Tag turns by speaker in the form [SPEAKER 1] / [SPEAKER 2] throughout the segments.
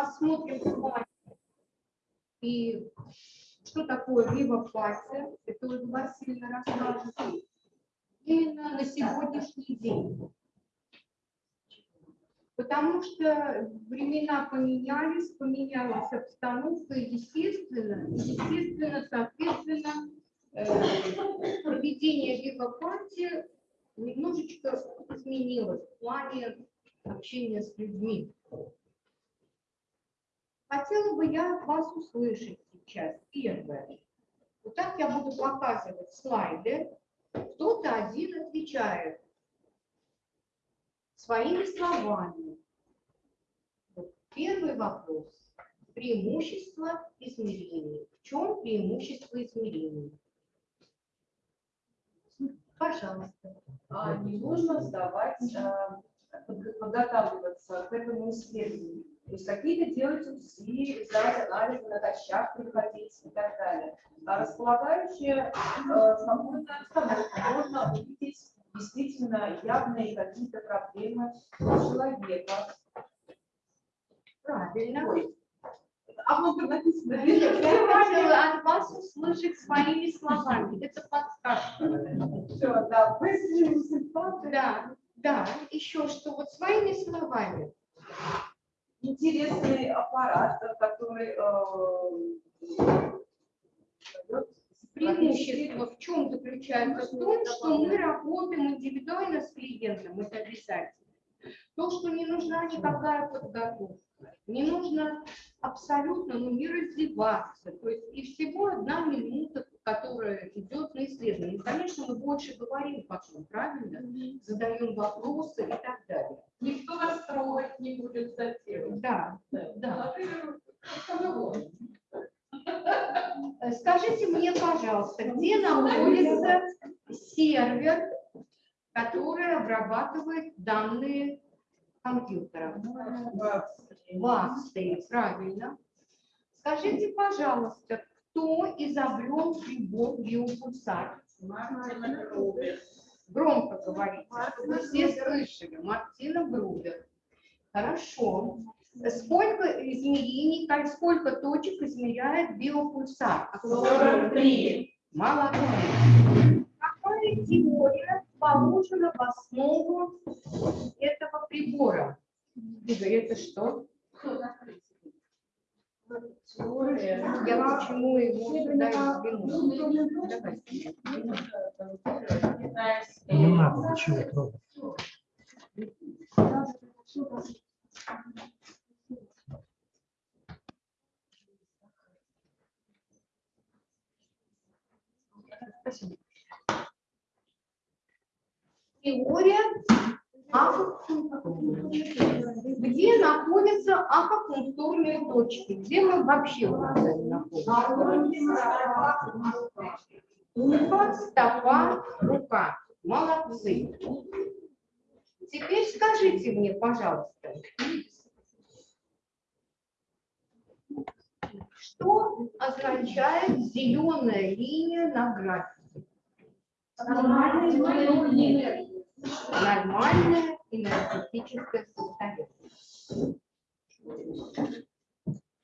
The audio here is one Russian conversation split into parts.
[SPEAKER 1] посмотрим вами. И что такое вивопатия, это Ольга Васильевна расскажет. Именно на сегодняшний день. Потому что времена поменялись, поменялась обстановка, естественно, естественно, соответственно, э, поведение вивопатии немножечко изменилось в плане общения с людьми. Хотела бы я вас услышать сейчас. Первое. Вот так я буду показывать слайды. Кто-то один отвечает своими словами. Первый вопрос. Преимущество измерений. В чем преимущество измерений? Пожалуйста.
[SPEAKER 2] А не нужно сдавать, а, подготавливаться к этому исследованию. То есть какие-то делать УЗИ, сдавать анализы, на натощак приходить и так далее. А располагающие э, спокойно можно увидеть действительно явные какие-то проблемы у человека.
[SPEAKER 1] Правильно. Ой.
[SPEAKER 2] А много написано.
[SPEAKER 1] Я хотела от вас услышать своими словами. Это подсказка.
[SPEAKER 2] Все, да,
[SPEAKER 1] Да, да. Еще что, вот своими словами.
[SPEAKER 2] Интересный аппарат, который э,
[SPEAKER 1] Преимущество в чем заключается? В том, что мы работаем индивидуально с клиентом, это обязательно. То, что не нужна никакая подготовка, не нужно абсолютно ну, не раздеваться. То есть и всего одна минута, которая идет на исследование. И, конечно, мы больше говорим потом, правильно? Задаем вопросы и так далее.
[SPEAKER 2] Никто нас трогать не будет затем.
[SPEAKER 1] Да, да. да. Скажите мне, пожалуйста, где находится сервер, который обрабатывает данные компьютера? В Австрии, правильно. Скажите, пожалуйста, кто изобрел прибор биопульсар? Громко говорите, чтобы все слышали. Мартина Брудер. Хорошо. Сколько измерений, сколько точек измеряет биопульсар?
[SPEAKER 2] 43.
[SPEAKER 1] Молодец. Какая теория положена в основу этого прибора? Игорь, это что? Теория. Я почему его сюда
[SPEAKER 3] Не надо ничего трогать.
[SPEAKER 1] Спасибо. Теория акупунктуры. Где находятся акупунктурные точки? Вообще находимся? Ухо, стопа, рука. Молодцы. Теперь скажите мне, пожалуйста, что означает зеленая линия на графике? Нормальная Нормальное энергетическое состояние.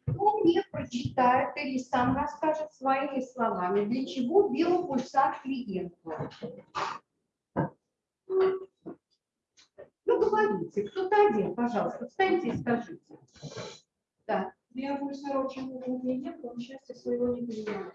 [SPEAKER 1] Кто мне или сам расскажет своими словами, для чего биопульсар клиенту? Ну, говорите, кто-то один, пожалуйста, встаньте и скажите. Да.
[SPEAKER 4] Биопульсар очень много клиентов, он счастья своего не понимает,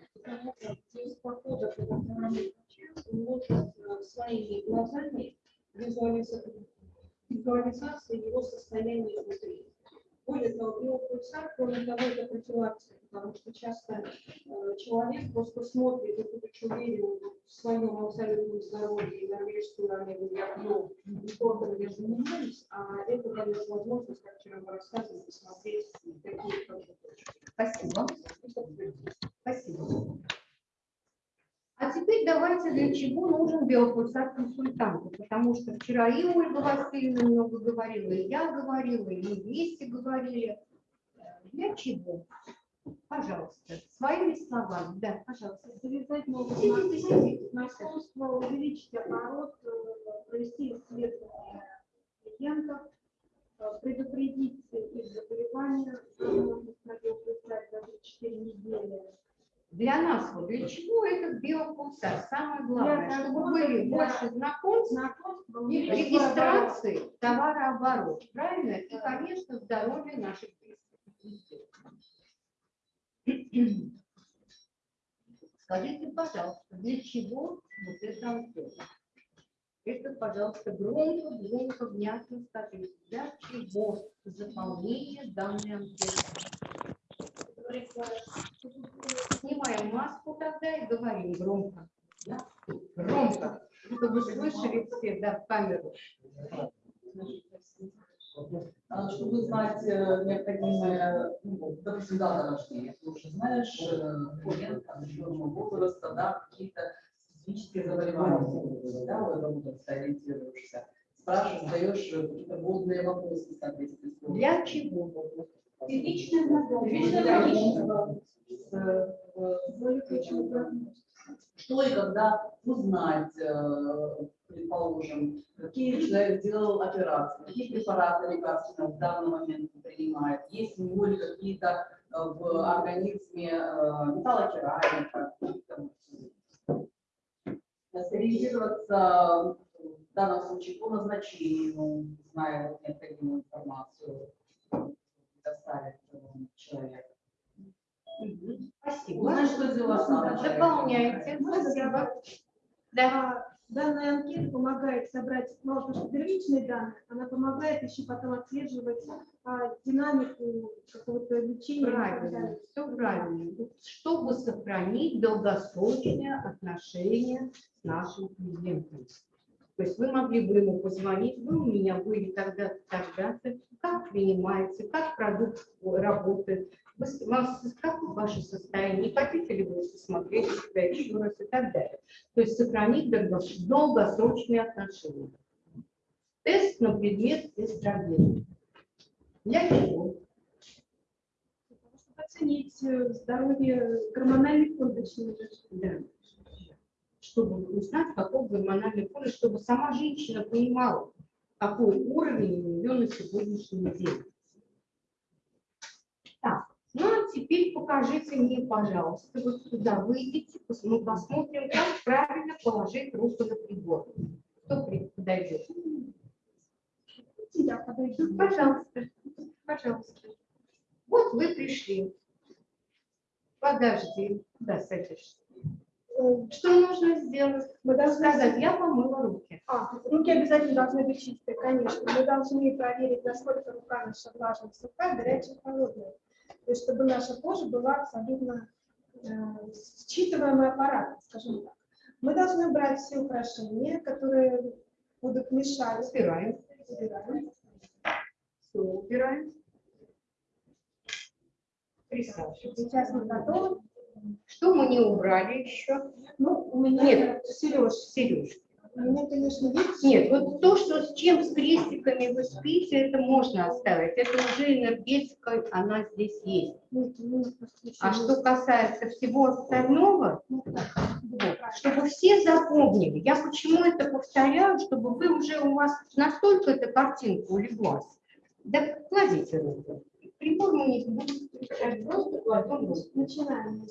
[SPEAKER 4] человек просто смотрит, и будучи уверен в своем абсолютном здоровье и норвежскую омегу я пью, и то, я занимаюсь, а это дает возможность, как вчера мы рассказывали, посмотреть такие тоже точки.
[SPEAKER 1] Спасибо. Спасибо. А теперь давайте, для чего нужен биопульсар консультанту, потому что вчера и Ольга Васильевна много говорила, и я говорила, и мы вместе говорили. Для чего? Пожалуйста, своими словами. Да, пожалуйста.
[SPEAKER 4] Завязать новую сидите, Московство, увеличить оборот, э, провести исследование клиентов, э, предупредить их заболевания, противопоставить за 4 недели.
[SPEAKER 1] Для нас, вот для чего этот биопульсар, Самое главное,
[SPEAKER 4] для
[SPEAKER 1] чтобы
[SPEAKER 4] того,
[SPEAKER 1] были
[SPEAKER 4] для...
[SPEAKER 1] больше знакомств,
[SPEAKER 4] знакомств
[SPEAKER 1] и регистрации товарооборот. Правильно? И, конечно, здоровье наших Скажите, пожалуйста, для чего вот это анкета? Это, пожалуйста, громко, громко, внятно скажите, для чего заполнение данной анкеты? Снимаем маску тогда и говорим громко. да? Громко, чтобы слышали все, да, в камеру.
[SPEAKER 5] А, Чтобы знать э, необходимое, ну, допустим, дата рождения, ты уже знаешь, э, лентам, определенного возраста, да, какие-то специфические заболевания, да, в этом возрасте ориентируешься. Спрашиваешь, задаешь э, какие-то вводные вопросы, соответственно.
[SPEAKER 1] Для чего?
[SPEAKER 4] Личное знакомство.
[SPEAKER 5] Личное знакомство. Что и когда узнать, э, предположим, какие человек делал операции, какие препараты лекарственные в данный момент принимает, есть у него ли какие-то э, в организме э, металлокерамика, какие-то, сориентироваться в данном случае по назначению, зная необходимую информацию, предоставить человеку.
[SPEAKER 1] Мгм. Спасибо.
[SPEAKER 5] Узнать, что человеку.
[SPEAKER 1] Дополняйте. Спасибо. Да.
[SPEAKER 4] А Данная анкета помогает собрать, того, что первичные данные, она помогает еще потом отслеживать а, динамику какого-то лечения.
[SPEAKER 1] Правильно, все правильно. Чтобы сохранить долгосрочные отношения с нашим клиентом. То есть вы могли бы ему позвонить, вы у меня были тогда-то, тогда-то, как принимаете, как продукт работает, вы вас- как ваше состояние, не хотите ли вы посмотреть себя еще раз и так далее. То есть сохранить долгос- долгосрочные отношения. Тест на предмет эстрогена. Для чего?
[SPEAKER 4] Оценить э, здоровье гормональных фон точнее даже.
[SPEAKER 1] Да. Чтобы узнать, какой гормональный фон, и чтобы сама женщина понимала, какой уровень у нее на сегодняшний день. Так, ну а теперь покажите мне, пожалуйста, вот сюда выйдите, мы посмотрим, как правильно положить руку на прибор. Кто подойдет?
[SPEAKER 4] Я подойду.
[SPEAKER 1] Пожалуйста, пожалуйста. Вот вы пришли. Подожди, куда садишься? Что нужно сделать?
[SPEAKER 4] Мы должны
[SPEAKER 1] Сказать, я помыла руки.
[SPEAKER 4] А, руки обязательно должны быть чистые, конечно. Мы должны проверить, насколько рука наша влажная, сухая, горячая, холодная. То есть, чтобы наша кожа была абсолютно э, считываемый аппарат, скажем так. Мы должны убрать все украшения, которые будут мешать.
[SPEAKER 1] Убираем.
[SPEAKER 4] Убираем.
[SPEAKER 1] Все убираем. Присаживайтесь.
[SPEAKER 4] Сейчас мы готовы.
[SPEAKER 1] Что мы не убрали еще?
[SPEAKER 4] Ну, у меня
[SPEAKER 1] Нет.
[SPEAKER 4] Сереж,
[SPEAKER 1] Сереж.
[SPEAKER 4] у меня, конечно, есть.
[SPEAKER 1] Нет, вот то, что с чем с крестиками вы спите, это можно оставить. Это уже энергетика, она здесь есть.
[SPEAKER 4] Нет, у меня просто еще
[SPEAKER 1] А что касается всего остального,
[SPEAKER 4] Ну,
[SPEAKER 1] вот, чтобы все запомнили, я почему это повторяю, чтобы вы уже у вас настолько эта картинка улеглась. Да кладите руку. Прибор мы не будем включать, просто кладем руку.
[SPEAKER 4] Начинаем.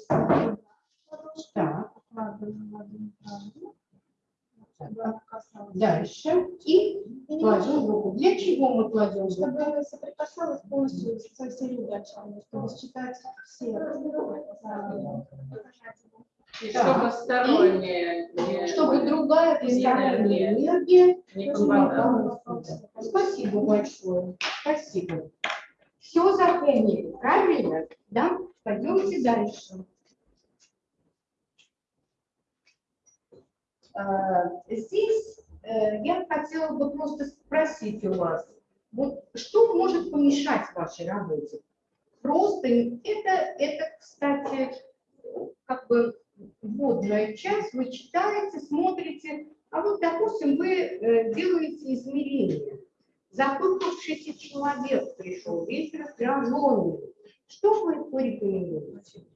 [SPEAKER 1] Так,
[SPEAKER 4] Откладываем ладонь правую. Она
[SPEAKER 1] дальше. И кладем руку. Для чего мы кладем руку?
[SPEAKER 4] чтобы соприкасалась полностью со всеми датчиками, чтобы считать все.
[SPEAKER 2] Чтобы сторонние не-
[SPEAKER 1] Чтобы другая посторонняя энергия
[SPEAKER 2] не.
[SPEAKER 1] Спасибо большое. Спасибо. Все запомнили, правильно? Да? Пойдемте дальше. А, Здесь э, я хотела бы просто спросить у вас, вот что может помешать вашей работе? Просто это, это, кстати, как бы вводная часть, вы читаете, смотрите, а вот, допустим, вы э, делаете измерения. Запыхавшийся человек пришел, весь раздраженный. Что вы порекомендуете?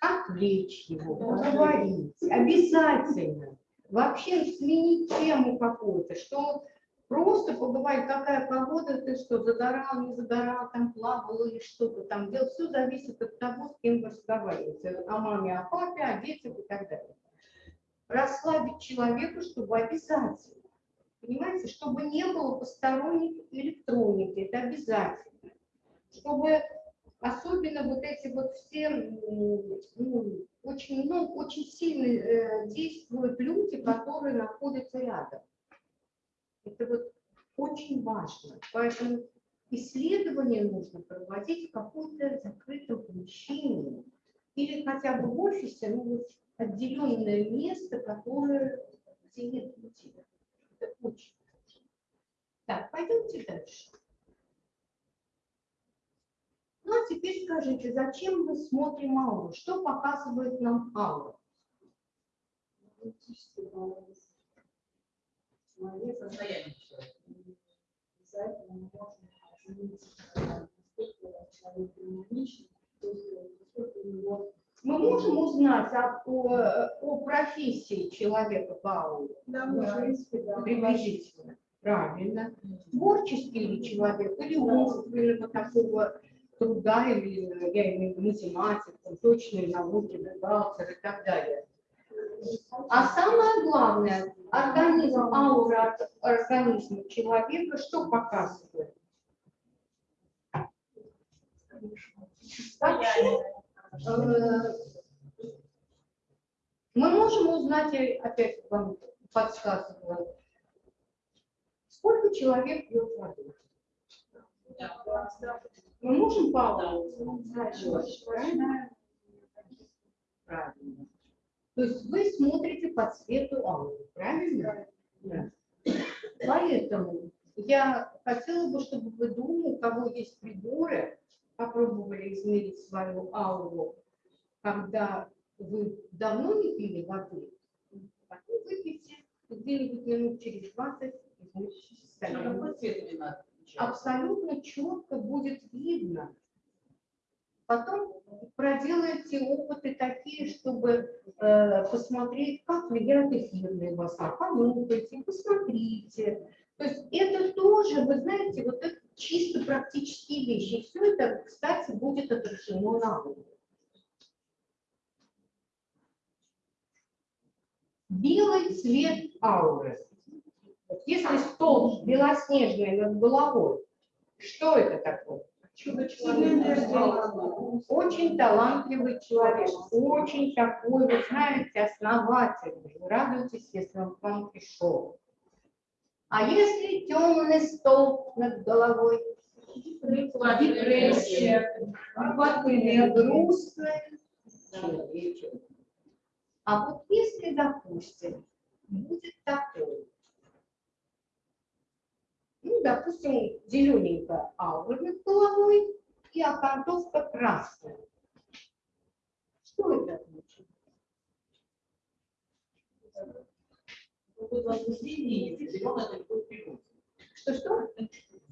[SPEAKER 1] Отвлечь его, поговорить, обязательно. Вообще сменить тему какую-то, что Просто поговорить, какая погода, ты что, загорал, не загорал, там плавал или что-то там делал. Все зависит от того, с кем вы разговариваете. О маме, о папе, о детях и так далее. Расслабить человека, чтобы обязательно. Понимаете, чтобы не было посторонних электроники, это обязательно. Чтобы особенно вот эти вот все, ну, очень, ну, очень сильно э, действуют люди, которые находятся рядом. Это вот очень важно. Поэтому исследование нужно проводить в каком-то закрытом помещении или хотя бы в офисе, ну, вот отделенное место, которое где нет людей. Это очень важно. Так, пойдемте дальше. Ну, а теперь скажите, зачем мы смотрим ауру? Что показывает нам аура?
[SPEAKER 5] Состояние человека.
[SPEAKER 4] Обязательно можем оценить, насколько человек э, насколько у него
[SPEAKER 1] Мы можем узнать о, о, о профессии человека по ауре?
[SPEAKER 4] Да, принципе, да.
[SPEAKER 1] Приблизительно. Правильно. Творческий ли человек, или умственного такого труда, или, я имею в виду, математик, точные науки, бухгалтер и так далее. А самое главное, организм, аура от организма человека что показывает? Вообще, мы можем узнать, я опять вам подсказываю, сколько человек пьет воды. Мы можем по? Правильно. То есть вы смотрите по цвету ауры, правильно? Да. Поэтому я хотела бы, чтобы вы думали, у кого есть приборы, попробовали измерить свою ауру, когда вы давно не пили воды, потом выпейте где-нибудь минут через 20 измерите
[SPEAKER 5] А
[SPEAKER 1] состояние
[SPEAKER 5] какой цвет мне надо?
[SPEAKER 1] абсолютно четко будет видно. Потом проделайте опыты такие, чтобы э, посмотреть, как влияют эфирные масла. Понюхайте, посмотрите. То есть это тоже, вы знаете, вот это чисто практические вещи. Все это, кстати, будет отражено на аудио. Белый цвет ауры. Если стол белоснежный над головой, что это такое? Очень талантливый человек, очень такой, вы знаете, основательный. Вы радуетесь, если он к вам пришел. А если темный стол над головой? Депрессия, грустный человечек. А вот если, допустим, будет такой, ну, допустим, зелененькая аура над головой и окантовка красная. Что это значит?
[SPEAKER 5] Какое возбуждение есть, зеленое это любовь к природе.
[SPEAKER 1] Что-что?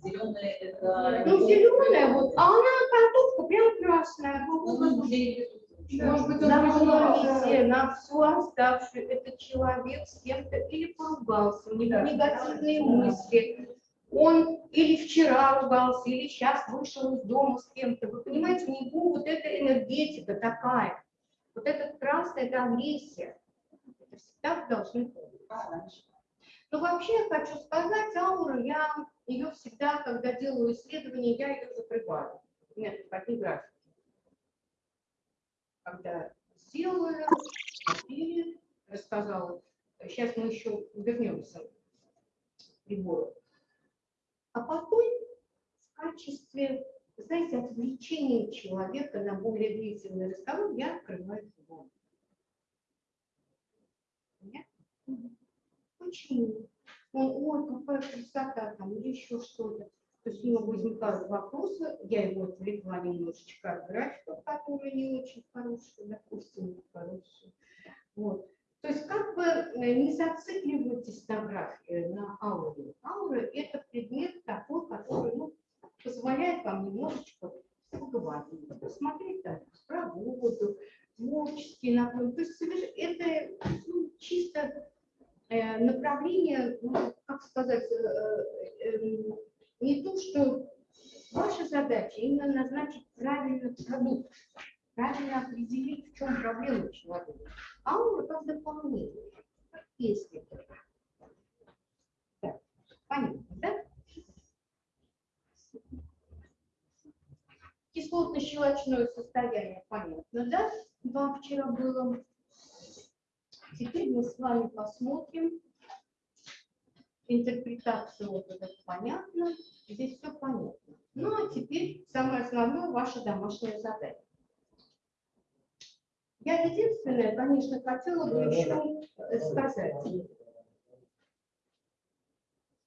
[SPEAKER 5] Зеленое это...
[SPEAKER 1] Ну, зеленая, вот, а она окантовка прям красная.
[SPEAKER 5] Ну, возбуждение.
[SPEAKER 1] Может быть, Запомните на всю оставшую, этот человек с кем-то или поругался, у него негативные мысли, он или вчера ругался, или сейчас вышел из дома с кем-то. Вы понимаете, у него вот эта энергетика такая. Вот этот красный, это агрессия. Это всегда должны помнить. Но вообще я хочу сказать, ауру, я ее всегда, когда делаю исследования, я ее закрываю. Нет, такие графики. Когда сделаю, и рассказала, сейчас мы еще вернемся к прибору. А потом в качестве, знаете, отвлечения человека на более длительный разговор я открываю его. Понятно? Почему? Он, ой, какая красота там, или еще что-то. То есть у него возникают вопросы, я его отвлекла немножечко от графиков, которые не очень хорошие, допустим, не хорошие. Вот. То есть как бы э, не зацикливайтесь на графике, на ауре. Аура – это предмет такой, который ну, позволяет вам немножечко поговорить, посмотреть там про воду, творческий наклон. То есть это ну, чисто направление, ну, как сказать, э, эм, не то, что ваша задача именно назначить правильный продукт, правильно определить, в чем проблема человека, а он как дополнение, как. Так, понятно, да? Кислотно-щелочное состояние, понятно, да? Вам вчера было. Теперь мы с вами посмотрим интерпретацию вот это понятно, здесь все понятно. Ну а теперь самое основное ваше домашнее задание. Я единственное, конечно, хотела бы еще сказать.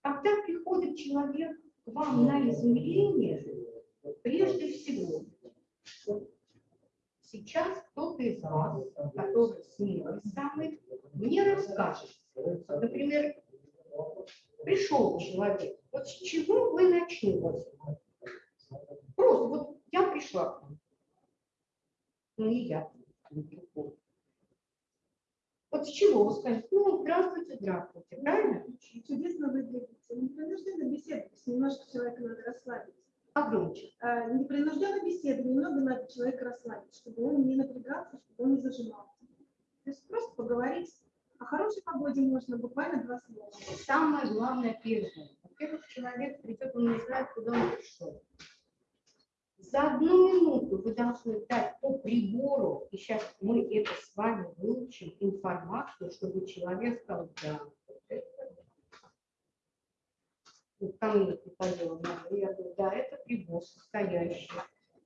[SPEAKER 1] Когда приходит человек к вам на измерение, прежде всего, сейчас кто-то из вас, который смелый самый, мне расскажет, например, пришел человек, вот с чего вы начнете? Просто вот я пришла к вам. Ну и я. Вот с чего вы скажете? Ну, здравствуйте, здравствуйте, правильно?
[SPEAKER 4] Чудесно выглядите. Непринужденно беседовать, немножко человека надо расслабить.
[SPEAKER 1] А громче.
[SPEAKER 4] А, Непринужденно беседовать, немного надо человека расслабить, чтобы он не напрягался, чтобы он не зажимался. То есть просто поговорить. О хорошей погоде можно буквально два слова.
[SPEAKER 1] Самое главное первое. Во-первых, человек придет, он не знает, куда он пришел. За одну минуту вы должны дать по прибору, и сейчас мы это с вами выучим, информацию, чтобы человек сказал, да, вот это вот ко мне приходила мама, я говорю, да, это прибор, состоящий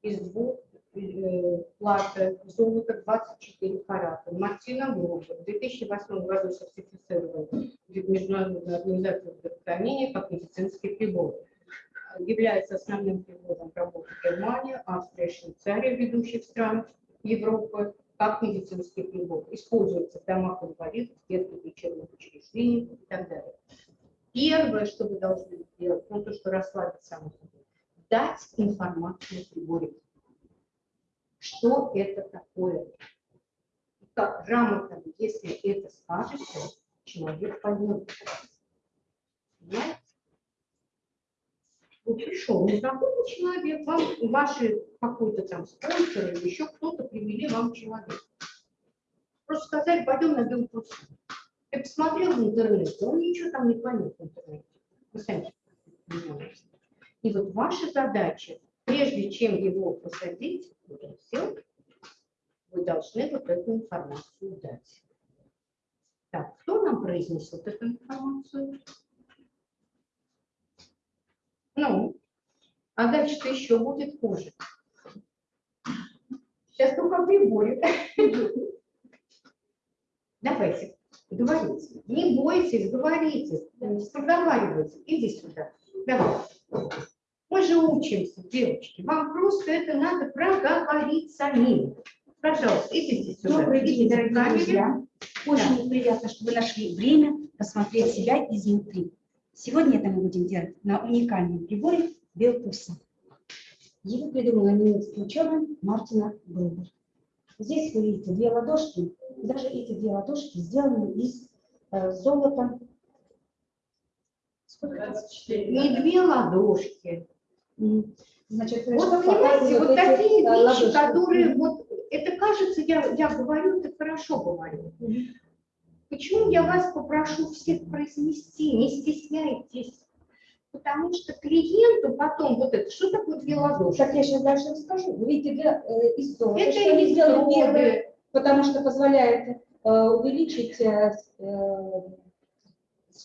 [SPEAKER 1] из двух э, платы золота 24 карата. Мартина Грубер в 2008 году сертифицирован Международной организацией здравоохранения как медицинский прибор. Является основным прибором работы Германия, Австрия, Швейцария, ведущих стран Европы, как медицинский прибор. Используется в домах инвалидов, детских лечебных учреждениях и так далее. Первое, что вы должны сделать, ну то, что расслабить само собой, дать информацию о приборе. Что это такое? Как грамотно, если это скажете, человек поймет. Понимаете? Вот пришел незнакомый человек, вам ваши какой-то там спонсор или еще кто-то привели вам человека. Просто сказали, пойдем на белкурс. Я посмотрел в интернете, он ничего там не поймет в интернете. Вы сами И вот ваша задача, прежде чем его посадить, вот он сел, вы должны вот эту информацию дать. Так, кто нам произнесет эту информацию? Ну, а дальше-то еще будет хуже. Сейчас только приборы. Давайте. Говорите. Не бойтесь, говорите. Проговаривайте. Иди сюда. Давай. Мы же учимся, девочки. Вам просто это надо проговорить самим. Пожалуйста, идите сюда.
[SPEAKER 6] Добрый день, дорогие
[SPEAKER 1] камере.
[SPEAKER 6] друзья. Очень приятно, что вы нашли время посмотреть себя изнутри. Сегодня это мы будем делать на уникальном приборе Белпульса. Его придумала немецкий ученый Мартина Грубер. Здесь вы видите две ладошки. Даже эти две ладошки сделаны из э, золота. Сколько?
[SPEAKER 5] 24.
[SPEAKER 1] Не две ладошки.
[SPEAKER 6] Значит,
[SPEAKER 1] Вот понимаете, вот такие
[SPEAKER 6] э,
[SPEAKER 1] вещи,
[SPEAKER 6] ладошки?
[SPEAKER 1] которые вот, это кажется, я, я говорю, это хорошо говорю. Почему я вас попрошу всех произнести, не стесняйтесь? Потому что клиенту потом вот это, что такое две ладошки?
[SPEAKER 6] Так я сейчас дальше расскажу. Вы видите, для, э, золота,
[SPEAKER 1] Это
[SPEAKER 6] что они сделаны первые, потому что позволяет э, увеличить, э, э,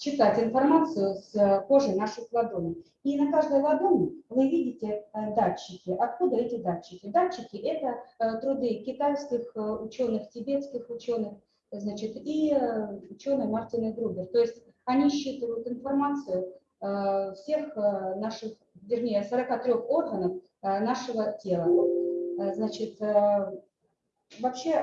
[SPEAKER 6] считать информацию с э, кожи наших ладоней. И на каждой ладони вы видите э, датчики. Откуда эти датчики? Датчики – это э, труды китайских ученых, тибетских ученых, значит, и ученый Мартина Грубер. То есть они считывают информацию всех наших, вернее, 43 органов нашего тела. Значит, Вообще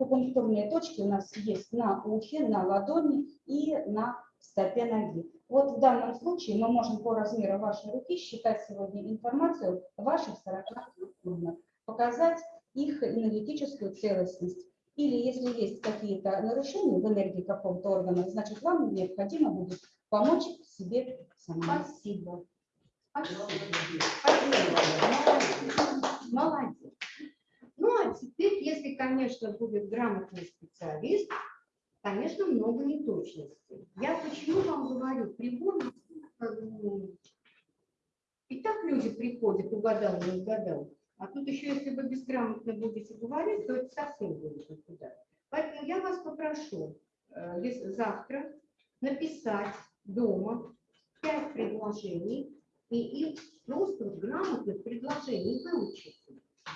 [SPEAKER 6] акупунктурные точки у нас есть на ухе, на ладони и на стопе ноги. Вот в данном случае мы можем по размеру вашей руки считать сегодня информацию ваших 40 органов, показать их энергетическую целостность. Или если есть какие-то нарушения в энергии какого-то органа, значит вам необходимо будет помочь себе самому.
[SPEAKER 1] Спасибо. Спасибо. Спасибо. Молодец. Молодец. Ну, а теперь, если, конечно, будет грамотный специалист, конечно, много неточностей. Я почему вам говорю, прибор, ну, и так люди приходят, угадал, не угадал. А тут еще, если вы безграмотно будете говорить, то это совсем будет никуда. Поэтому я вас попрошу э, завтра написать дома пять предложений и их просто грамотных предложений выучить.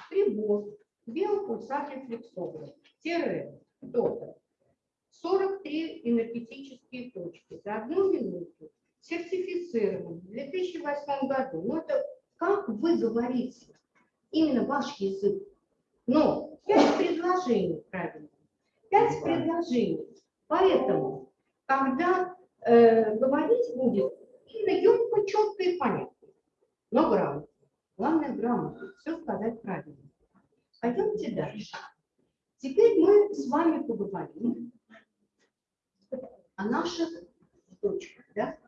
[SPEAKER 1] Прибор, биопульсатель флексограф, тире, то-то. 43 энергетические точки за одну минуту. Сертифицирован в 2008 году. Ну, это как вы говорите, именно ваш язык. Но пять предложений правильно. Пять предложений. Поэтому, когда э, говорить будет, именно емко, четко и понятно. Но грамотно. Главное грамотно. Все сказать правильно. Пойдемте дальше. Теперь мы с вами поговорим о наших точках. Да?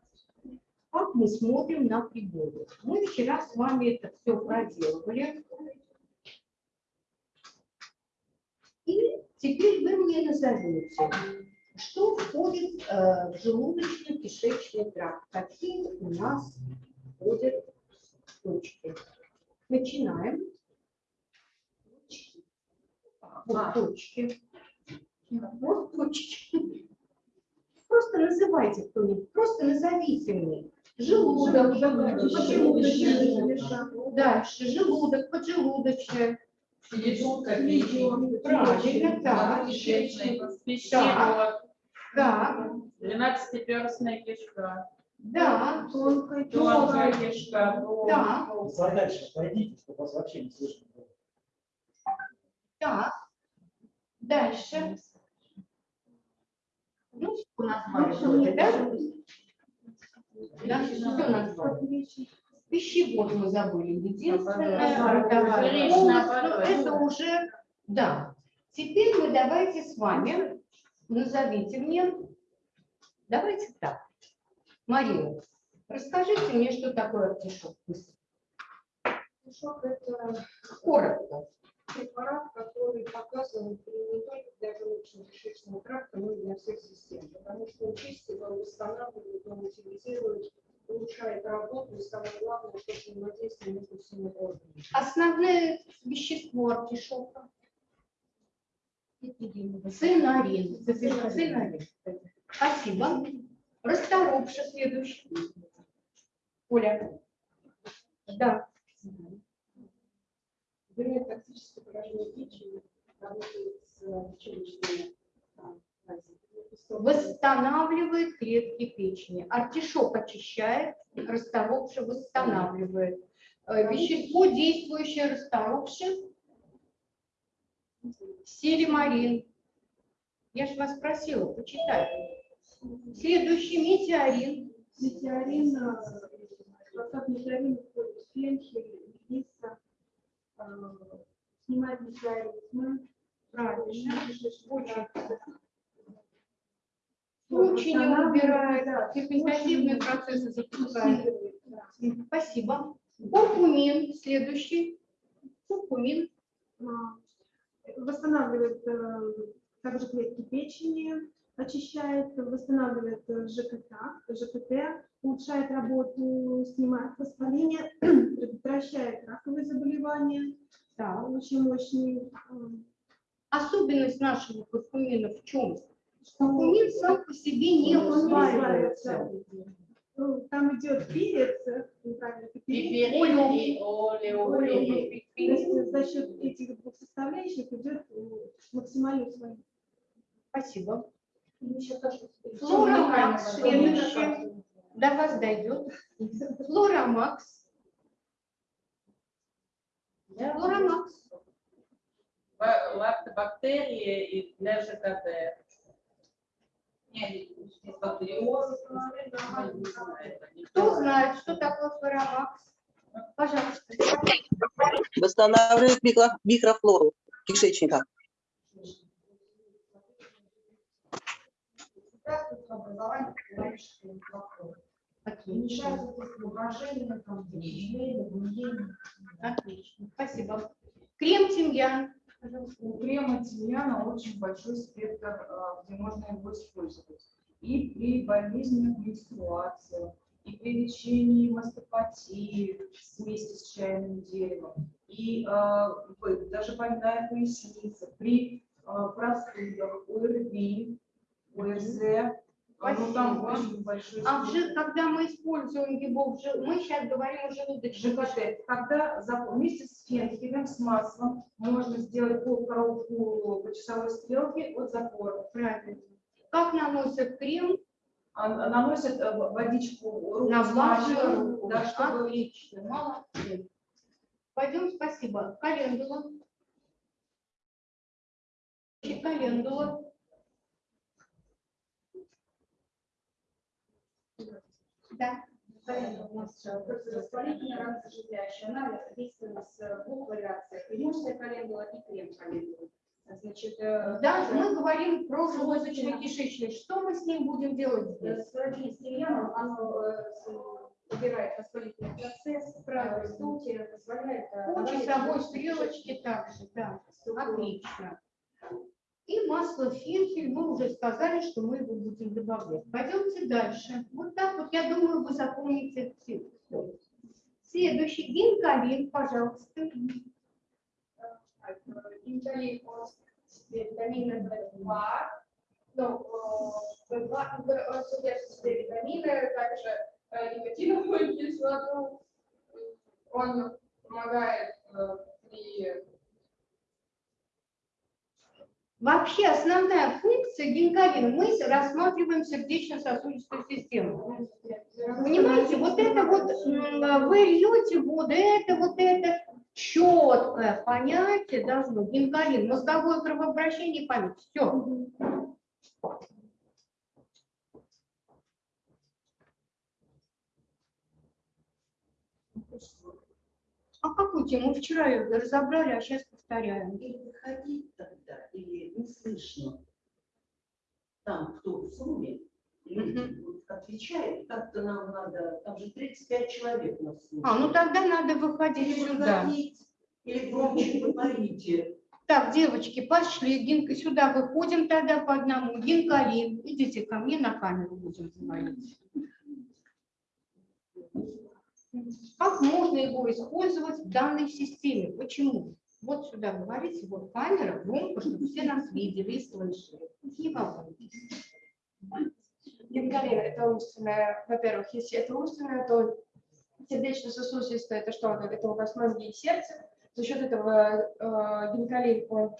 [SPEAKER 1] Как мы смотрим на приборы. Мы вчера с вами это все проделывали. И теперь вы мне назовете, что входит э, в желудочно-кишечный тракт, какие у нас входят точки. Начинаем. Вот точки. Вот точки. Просто называйте кто-нибудь, просто назовите мне. Желудок, поджелудочная. Дальше желудок, поджелудочная.
[SPEAKER 5] Селезенка,
[SPEAKER 1] Правильно, Так.
[SPEAKER 5] пищевод,
[SPEAKER 1] Да,
[SPEAKER 5] двенадцатиперстная кишка,
[SPEAKER 1] да,
[SPEAKER 4] Тонкой,
[SPEAKER 5] тонкая кишка,
[SPEAKER 1] да,
[SPEAKER 3] Задача, пойдите, чтобы вас вообще не слышно было.
[SPEAKER 1] так. Дальше. Ну, что назвали вроде, да? Да, что назвали? Пищевод мы забыли. Единственное, ротовая полость. это уже, да. Теперь мы давайте с вами, назовите мне, давайте так. Марина, расскажите мне, что такое артишок. быстро.
[SPEAKER 4] Шок – это
[SPEAKER 1] Коротко.
[SPEAKER 4] Препарат, который показан не только для желудочно-кишечного тракта, но и для всех систем. Потому что он чистит, он восстанавливает, он утилизирует, улучшает работу, и самое главное, что взаимодействие между всеми органами.
[SPEAKER 1] Основное вещество артишока. Цинарин. Цинарин. Спасибо. Расторопша следующий. Оля. Да.
[SPEAKER 4] Вернее, токсическое поражение печени работает с э, печеночными.
[SPEAKER 1] Восстанавливает клетки печени. Артишок очищает, расторопша восстанавливает. Э, Вещество, действующее расторопше, силимарин. Я же вас просила, почитай. Следующий метеорин.
[SPEAKER 4] Метеорин, э, состав метеорина входит фенхель, мелисса, э, снимает метеоризмы,
[SPEAKER 1] Правильно.
[SPEAKER 4] очень
[SPEAKER 1] убирает, ферментативные процессы запускает. Спасибо. Куркумин, следующий. Куркумин.
[SPEAKER 4] восстанавливает э, также клетки печени, очищает, восстанавливает э, ЖКТ, ЖКТ, улучшает работу, снимает воспаление, предотвращает раковые заболевания,
[SPEAKER 1] Да.
[SPEAKER 4] очень мощный. э,
[SPEAKER 1] Особенность нашего куркумина в чем? Куркумин сам по себе не усваивается.
[SPEAKER 4] Ну, Там идет перец, э,
[SPEAKER 5] олеопирин.
[SPEAKER 4] То есть за счет этих двух составляющих идет максимальное усвоение.
[SPEAKER 1] Спасибо. Флорамакс, следующий. До вас дойдет. Флорамакс. Флорамакс.
[SPEAKER 5] Ба- Лактобактерии и для ЖКТ.
[SPEAKER 1] Кто
[SPEAKER 5] то.
[SPEAKER 1] знает, что такое флорамакс? Пожалуйста.
[SPEAKER 7] Восстанавливает микро- микрофлору кишечника. Там, изменения, гниение.
[SPEAKER 1] Отлично. Спасибо. Крем тимьян.
[SPEAKER 2] У крема тимьяна очень большой спектр, а, где можно его использовать. И при болезненных менструациях, и при лечении мастопатии вместе с чайным деревом, и в- даже больная поясница, при а, простудах, ОРВИ, ОРЗ, а, ну там очень большой
[SPEAKER 1] А жи- когда мы используем его, мы сейчас говорим о желудочном
[SPEAKER 2] ЖКТ. Когда за- вместе с фенхелем, с маслом можно сделать полкоробку по часовой стрелке от запора.
[SPEAKER 1] Правильно. Как наносят крем
[SPEAKER 2] А- наносят э, водичку, руку
[SPEAKER 1] на влажную
[SPEAKER 2] руку, да, чтобы
[SPEAKER 1] Отлично. Молодцы. Пойдем, спасибо. Календула. Календула. Да.
[SPEAKER 6] У нас э, противовоспалительный ранозаживляющий анализ действует в двух вариациях. Иммунная календула и крем календула. Значит, э,
[SPEAKER 1] Да, мы говорим про желудочно-кишечный. Что мы с ним будем делать
[SPEAKER 6] э,
[SPEAKER 1] здесь?
[SPEAKER 6] с тимьяном, оно э, с- убирает воспалительный процесс, правильно, ртути, позволяет... э,
[SPEAKER 1] По часовой стрелочке также, да. Отлично. И масло фенхель, мы уже сказали, что мы его будем добавлять. Пойдемте дальше. Вот так вот, я думаю, вы запомните все. Следующий гинкалин, пожалуйста.
[SPEAKER 4] Инталин, он витамина В2, ну, э, В2 в- содержит в себе витамины, также э, никотиновую кислоту. Он помогает э, при
[SPEAKER 1] Вообще основная функция гинкалина, мы рассматриваем сердечно-сосудистую систему. Понимаете, вот это вот, вы льете воду, это вот это четкое понятие должно, гинкалин, мозговое кровообращение память, все. А какую тему? Мы вчера ее разобрали, а сейчас повторяем.
[SPEAKER 8] Или выходить тогда, или не слышно. Там, кто в сумме, отвечают, как-то нам надо, там же 35 человек нас слушает.
[SPEAKER 1] А, ну тогда надо выходить
[SPEAKER 8] Или
[SPEAKER 1] сюда.
[SPEAKER 8] выходить, или громче говорите.
[SPEAKER 1] Так, девочки, пошли, Гинка, сюда выходим тогда по одному. Гинкалин, идите ко мне на камеру будем говорить. Как можно его использовать в данной системе? Почему? Вот сюда говорите, вот камера, громко, чтобы все нас видели и слышали. Не волнуйтесь.
[SPEAKER 4] Гинкалин – это умственное, во-первых, если это умственное, то сердечно-сосудистое – это что? Это у нас мозги и сердце. За счет этого э, гинкалин, он, э,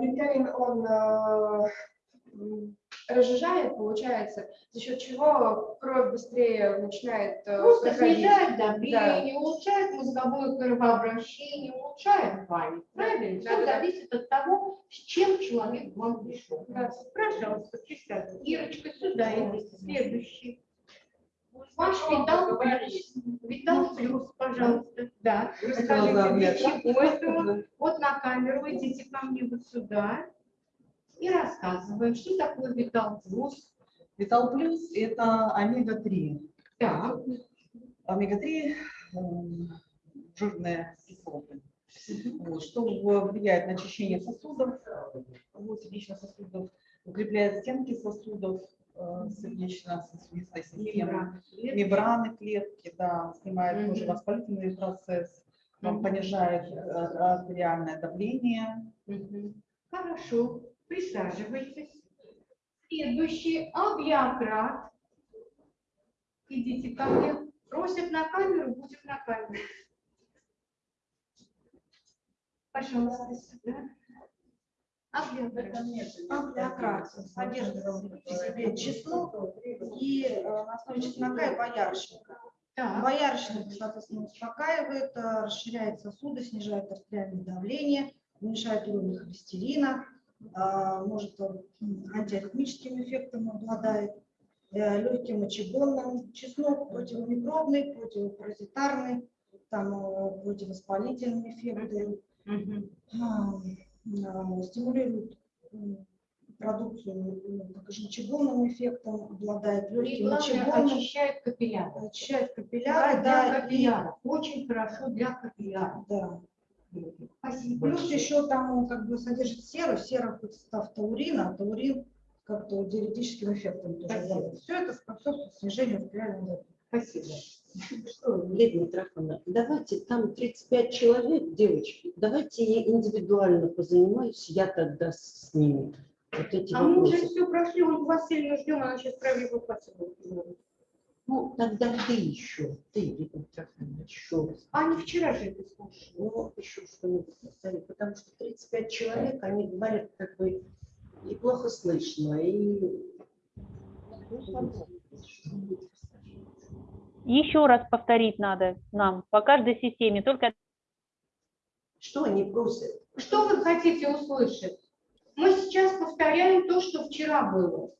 [SPEAKER 4] гинкалин, он э, разжижает, получается, за счет чего кровь быстрее начинает э,
[SPEAKER 1] Просто
[SPEAKER 4] проходить.
[SPEAKER 1] снижает давление, улучшает мозговое кровообращение, улучшает память. Правильно? Все
[SPEAKER 4] Да, да.
[SPEAKER 1] зависит от того, с чем человек к вам пришел.
[SPEAKER 4] Да.
[SPEAKER 1] Пожалуйста, присядьте. Ирочка, сюда идите. Следующий. Ваш Витал Плюс. Витал Плюс, пожалуйста. Да. Расскажите, для чего это? Вот на камеру идите ко мне вот сюда. И рассказываем, что такое Витал Плюс.
[SPEAKER 5] Витал Плюс – это омега-3.
[SPEAKER 1] Так.
[SPEAKER 5] Омега-3 м, жирные кислоты. Вот, что влияет на очищение сосудов, вот, сердечно-сосудов, укрепляет стенки сосудов, э, сердечно-сосудистой системы, мембраны клетки, да, снимает
[SPEAKER 1] Мгм.
[SPEAKER 5] тоже воспалительный процесс, э,
[SPEAKER 1] Мгм.
[SPEAKER 5] понижает э, артериальное давление.
[SPEAKER 1] Мгм. Хорошо, присаживайтесь. Следующий абиократ. Идите ко мне. Просят на камеру, будем на камеру. Пожалуйста, сюда.
[SPEAKER 7] Амплиократ содержит в себе чеснок и э, на основе чеснока и боярышника.
[SPEAKER 1] Так,
[SPEAKER 7] Боярышник, соответственно, успокаивает, э, расширяет сосуды, снижает артериальное давление, уменьшает уровень холестерина, может э, м, антиаритмическим эффектом обладает, э, легким мочегонным. Чеснок противомикробный, противопаразитарный, там э, противовоспалительные эффекты.
[SPEAKER 1] мгм.
[SPEAKER 7] А, а, стимулирует продукцию ну, жемчуговым эффектом, обладает
[SPEAKER 1] И
[SPEAKER 7] легким мочегонным,
[SPEAKER 1] очищает капилляры.
[SPEAKER 7] очищает
[SPEAKER 1] Для,
[SPEAKER 7] капилляры,
[SPEAKER 1] для
[SPEAKER 7] да, и,
[SPEAKER 1] капилляров. Очень хорошо для капилляров.
[SPEAKER 7] да.
[SPEAKER 1] Спасибо.
[SPEAKER 7] Плюс еще там он как бы содержит серу, сера в состав таурина, а таурин как-то диуретическим эффектом тоже
[SPEAKER 1] Спасибо.
[SPEAKER 7] Все это способствует снижению давления.
[SPEAKER 1] Спасибо.
[SPEAKER 8] Что, Лидия Митрофановна, давайте там 35 человек, девочки, давайте я индивидуально позанимаюсь, я тогда с ними. Вот эти
[SPEAKER 1] А мы уже
[SPEAKER 8] вопросы.
[SPEAKER 1] все прошли, Ольгу Васильевну ждем, она сейчас правильно эвакуацию будет.
[SPEAKER 8] Ну, тогда ты еще, ты, Митрофановна, еще раз.
[SPEAKER 1] А не вчера же это слушали.
[SPEAKER 8] Ну, еще что-нибудь поставить, потому что 35 человек, они говорят как бы и плохо слышно, и...
[SPEAKER 9] Еще раз повторить надо нам по каждой системе, только
[SPEAKER 8] Что они просят?
[SPEAKER 1] Что вы хотите услышать? Мы сейчас повторяем то, что вчера было.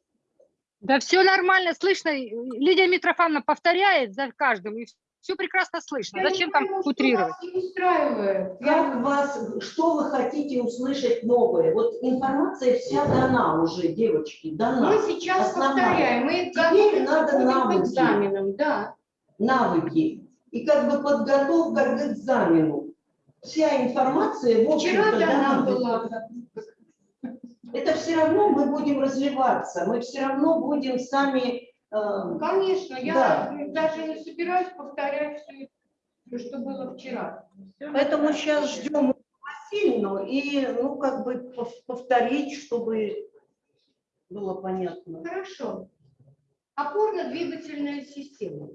[SPEAKER 10] Да все нормально, слышно. Лидия Митрофановна повторяет за каждым, и все прекрасно слышно.
[SPEAKER 1] Я
[SPEAKER 10] Зачем там
[SPEAKER 1] что
[SPEAKER 10] утрировать?
[SPEAKER 1] вас не устраивает.
[SPEAKER 8] Вас, что вы хотите услышать новое? Вот информация вся дана уже, девочки, дана.
[SPEAKER 1] Мы сейчас
[SPEAKER 8] Основная.
[SPEAKER 1] повторяем, мы
[SPEAKER 8] Теперь надо навыки.
[SPEAKER 1] экзаменам, да.
[SPEAKER 8] навыки и как бы подготовка к экзамену. Вся информация, в
[SPEAKER 1] Вчера
[SPEAKER 8] общем-то,
[SPEAKER 1] дана
[SPEAKER 8] дана.
[SPEAKER 1] была.
[SPEAKER 8] Это все равно мы будем развиваться, мы все равно будем сами... э,
[SPEAKER 1] Конечно, я
[SPEAKER 8] Да.
[SPEAKER 1] даже не собираюсь повторять все, что было вчера.
[SPEAKER 8] Поэтому сейчас ждем Васильевну и, ну, как бы пов- повторить, чтобы было понятно.
[SPEAKER 1] Хорошо. Опорно-двигательная система.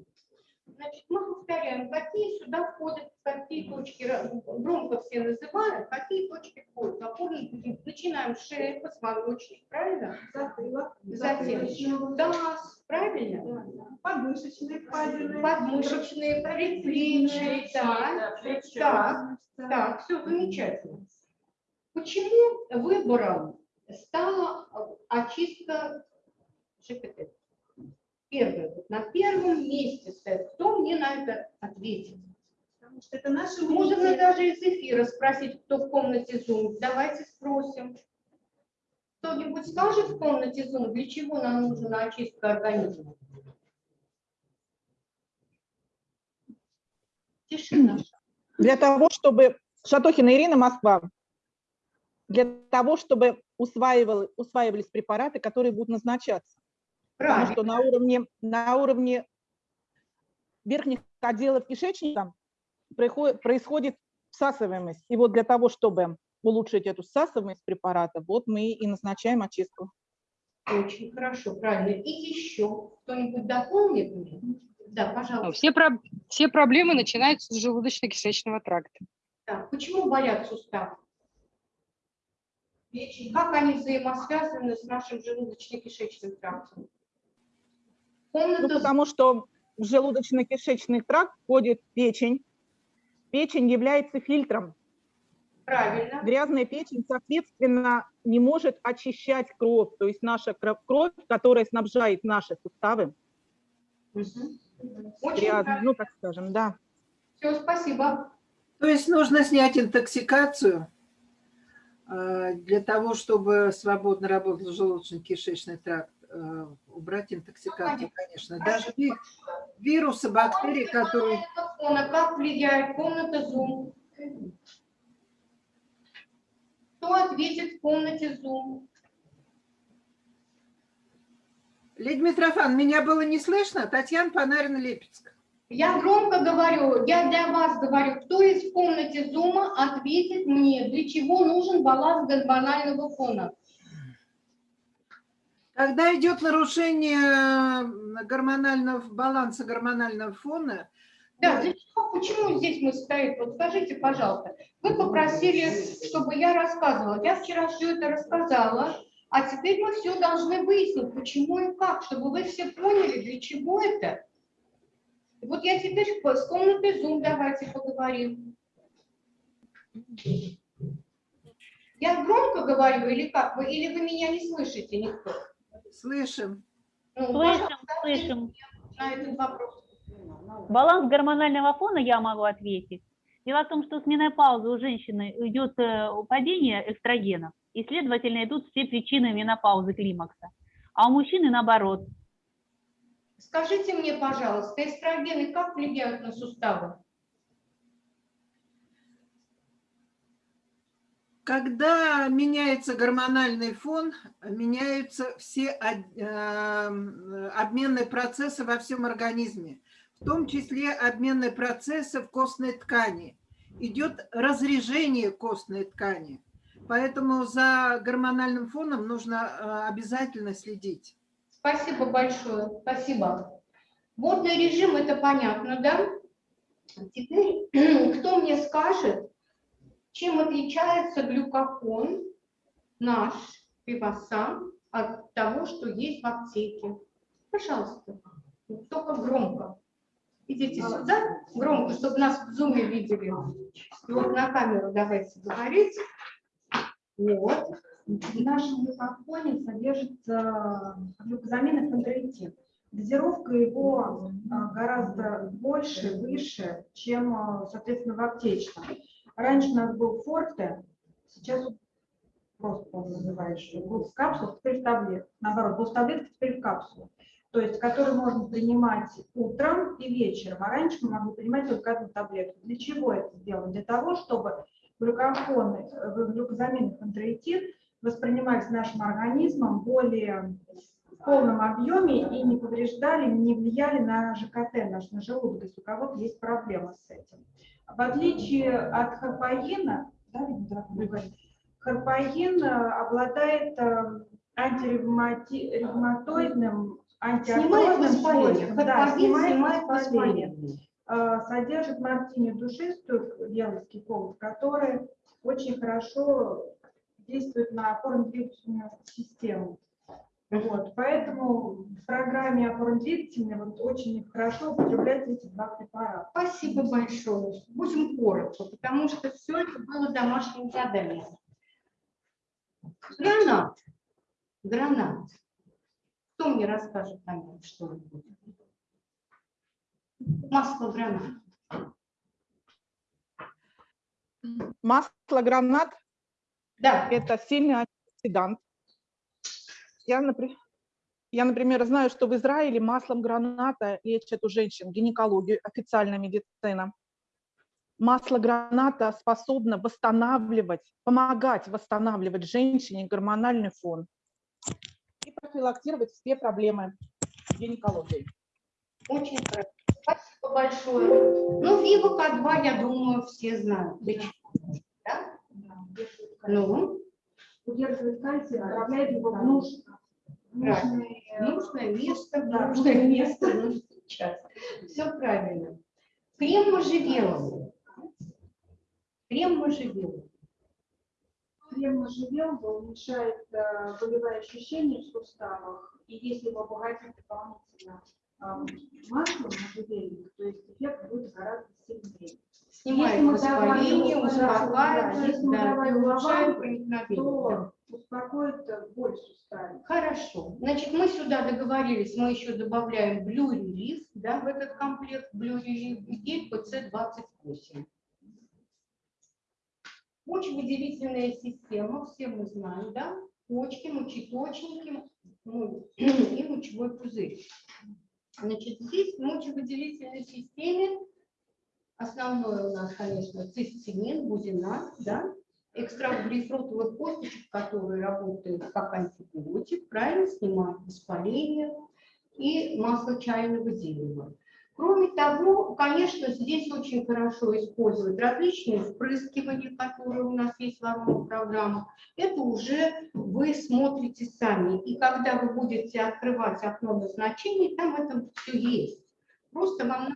[SPEAKER 1] Значит, мы повторяем, какие сюда входят, какие точки, громко все называют, какие точки входят. Опорно начинаем с шеи, позвоночник, правильно?
[SPEAKER 4] Затылок,
[SPEAKER 1] Затем таз, правильно?
[SPEAKER 4] подмышечные впадины.
[SPEAKER 1] Подмышечные, предплечья, да. Так, так, все замечательно. Почему выбором стала очистка ЖКТ? Первое, вот на первом месте стоит. Кто мне на это ответит?
[SPEAKER 4] Потому что это наши
[SPEAKER 1] Можно
[SPEAKER 4] мысли.
[SPEAKER 1] даже из эфира спросить, кто в комнате Zoom. Давайте спросим. Кто-нибудь скажет в комнате Zoom, для чего нам нужна очистка организма? Тишина.
[SPEAKER 11] для того, чтобы Шатохина Ирина, Москва, для того, чтобы усваивал- усваивались препараты, которые будут назначаться. Потому что на уровне, на уровне верхних отделов кишечника происходит всасываемость. И вот для того, чтобы улучшить эту всасываемость препарата, вот мы и назначаем очистку.
[SPEAKER 1] Очень хорошо, правильно. И еще кто-нибудь дополнит мне? Да, пожалуйста.
[SPEAKER 10] Все, про- все проблемы начинаются с желудочно-кишечного тракта.
[SPEAKER 1] Так, почему болят суставы? Печень. Как они взаимосвязаны с нашим желудочно-кишечным трактом?
[SPEAKER 11] Ну,
[SPEAKER 1] Комната
[SPEAKER 11] потому что в желудочно-кишечный тракт входит печень. Печень является фильтром.
[SPEAKER 1] правильно.
[SPEAKER 11] Грязная печень, соответственно, не может очищать кровь. То есть наша кро- кровь, которая снабжает наши суставы,
[SPEAKER 1] Мгм. Очень
[SPEAKER 11] грязной, ну, так скажем, да.
[SPEAKER 1] Все, спасибо.
[SPEAKER 12] То есть нужно снять интоксикацию э, для того, чтобы свободно работал желудочно-кишечный тракт. Э, Убрать интоксикацию, конечно. Даже ви- вирусы, бактерии, которые...
[SPEAKER 1] Как влияет комната Zoom? Кто ответит в комнате Zoom?
[SPEAKER 12] Лидия Митрофан, меня было не слышно? Татьяна Панарина-Липецк.
[SPEAKER 1] Я громко говорю, я для вас говорю, кто из комнате Зума ответит мне, для чего нужен баланс гормонального фона?
[SPEAKER 12] Когда идет нарушение э, гормонального баланса гормонального фона,
[SPEAKER 1] Да, для чего, почему здесь мы стоим? Вот скажите, пожалуйста. Вы попросили, чтобы я рассказывала. Я вчера все это рассказала, а теперь мы все должны выяснить, почему и как, чтобы вы все поняли, для чего это. Вот я теперь с комнаты Zoom давайте поговорим. Я громко говорю или как? Вы, или вы меня не слышите никто?
[SPEAKER 12] Слышим.
[SPEAKER 1] Ну,
[SPEAKER 9] слышим, слышим.
[SPEAKER 1] На этот вопрос.
[SPEAKER 9] Баланс гормонального фона я могу ответить. Дело в том, что с менопаузы у женщины идет э, падение эстрогенов, и, следовательно, идут все причины менопаузы климакса. А у мужчины наоборот.
[SPEAKER 1] Скажите мне, пожалуйста, эстрогены как влияют на суставы?
[SPEAKER 12] Когда меняется гормональный фон, меняются все э, обменные процессы во всем организме, в том числе обменные процессы в костной ткани. Идет разрежение костной ткани, поэтому за гормональным фоном нужно э, обязательно следить.
[SPEAKER 1] Спасибо большое, спасибо. Водный режим, это понятно, да? Теперь, кто мне скажет, чем отличается глюкофон наш, пивосан, от того, что есть в аптеке? Пожалуйста, только громко. Идите сюда, громко, чтобы нас в зуме видели. И вот на камеру давайте говорить. Вот.
[SPEAKER 4] В нашем глюкофоне содержится глюкозамин и хондроитин. Дозировка его а, гораздо больше, выше, чем, а, соответственно, в аптечном. Раньше у нас был форте, сейчас просто он называешь, был в капсулах, теперь в таблетках. Наоборот, был в таблетках, теперь в капсулах. То есть, который можно принимать утром и вечером, а раньше мы могли принимать только одну таблетку. Для чего это сделано? Для того, чтобы глюкофоны, э, глюкозамин и хондроитин воспринимались нашим организмом более в полном объеме и не повреждали, не влияли на ЖКТ, наш, на желудок, если у кого-то есть проблема с этим. В отличие от харпаина, да, видно, да, буду говорить, харпаин э, обладает э, антиревматоидным, антиартрозным свойством. Да, снимает
[SPEAKER 1] снимает
[SPEAKER 4] воспаление. Э, содержит мартини душистую, белый скифол, который очень хорошо действует на опорно-двигательную систему. Вот, поэтому в программе опорно-двигательной вот очень хорошо употребляются эти два препарата.
[SPEAKER 1] Спасибо большое. Будем коротко, потому что все это было домашним заданием. Гранат. Гранат. Кто мне расскажет о нем что-нибудь? Масло гранат.
[SPEAKER 11] Масло гранат
[SPEAKER 1] Да.
[SPEAKER 11] – это сильный антиоксидант. Я, напри- я, например, знаю, что в Израиле маслом граната лечат у женщин гинекологию, официальная медицина. Масло граната способно восстанавливать, помогать восстанавливать женщине гормональный фон и профилактировать все проблемы гинекологии.
[SPEAKER 1] Очень хорошо. Спасибо большое. Ну, Вива К2, я думаю, все знают. Да? Ну,
[SPEAKER 4] Удерживает кальций, направляет его в нуж- э,
[SPEAKER 1] нужное место,
[SPEAKER 4] Да,
[SPEAKER 1] нужное место, нужный час. Все правильно. Крем можжевеловый. Крем можжевеловый.
[SPEAKER 4] Крем можжевеловый уменьшает э, болевые ощущения в суставах, и если его обогатить дополнительно э, маслом можжевельным, то есть эффект будет гораздо сильнее.
[SPEAKER 1] Снимает
[SPEAKER 4] Если мы давали
[SPEAKER 1] воспаление, успокаивает, да,
[SPEAKER 4] давали
[SPEAKER 1] улучшает проникновение.
[SPEAKER 4] то успокоит э, боль в суставе.
[SPEAKER 1] Хорошо. Значит, мы сюда договорились, мы еще добавляем Relief, да, в этот комплект Relief и PC28. Мочевыделительная система, все мы знаем, да? Почки, мочеточники ну, и мочевой пузырь. Значит, здесь в мочевыделительной системе основное у нас, конечно, цистинин, бузинат, да? экстракт грейпфрутовых косточек, которые работают как антибиотик, правильно, снимают воспаление, и масло чайного дерева. Кроме того, конечно, здесь очень хорошо использовать различные впрыскивания, которые у нас есть в новых программах. Это уже вы смотрите сами. И когда вы будете открывать окно назначений, там это все есть. Просто вам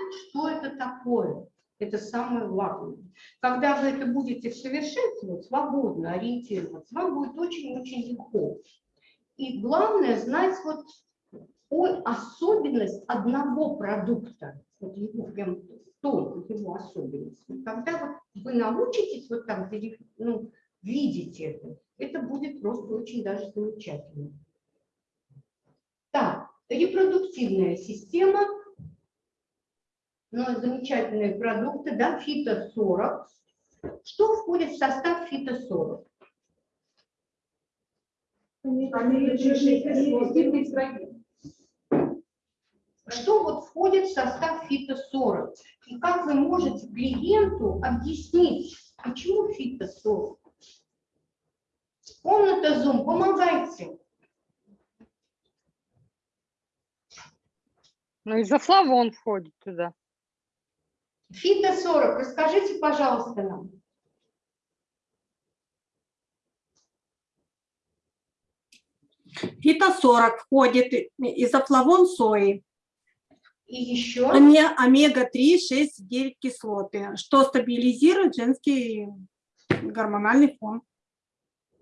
[SPEAKER 1] знать, что это такое. Это самое главное. Когда вы это будете совершенствовать, свободно ориентироваться, вам будет очень-очень легко. И главное знать вот особенность одного продукта, вот его прям только его особенность. Когда вот вы научитесь вот там ну, видеть это, это будет просто очень даже замечательно. Так, репродуктивная система, ну, замечательные продукты, да, фито-40. Что входит в состав фито-40? Что вот входит в состав фито-40? И как вы можете клиенту объяснить, почему фито-40? Комната Zoom, помогайте.
[SPEAKER 10] Ну, изофлавон входит туда.
[SPEAKER 1] Фито-40, расскажите, пожалуйста, нам.
[SPEAKER 13] Фито-40 входит изофлавон сои,
[SPEAKER 1] И еще?
[SPEAKER 13] оме- омега-3, 6, 9 кислоты, что стабилизирует женский гормональный фон.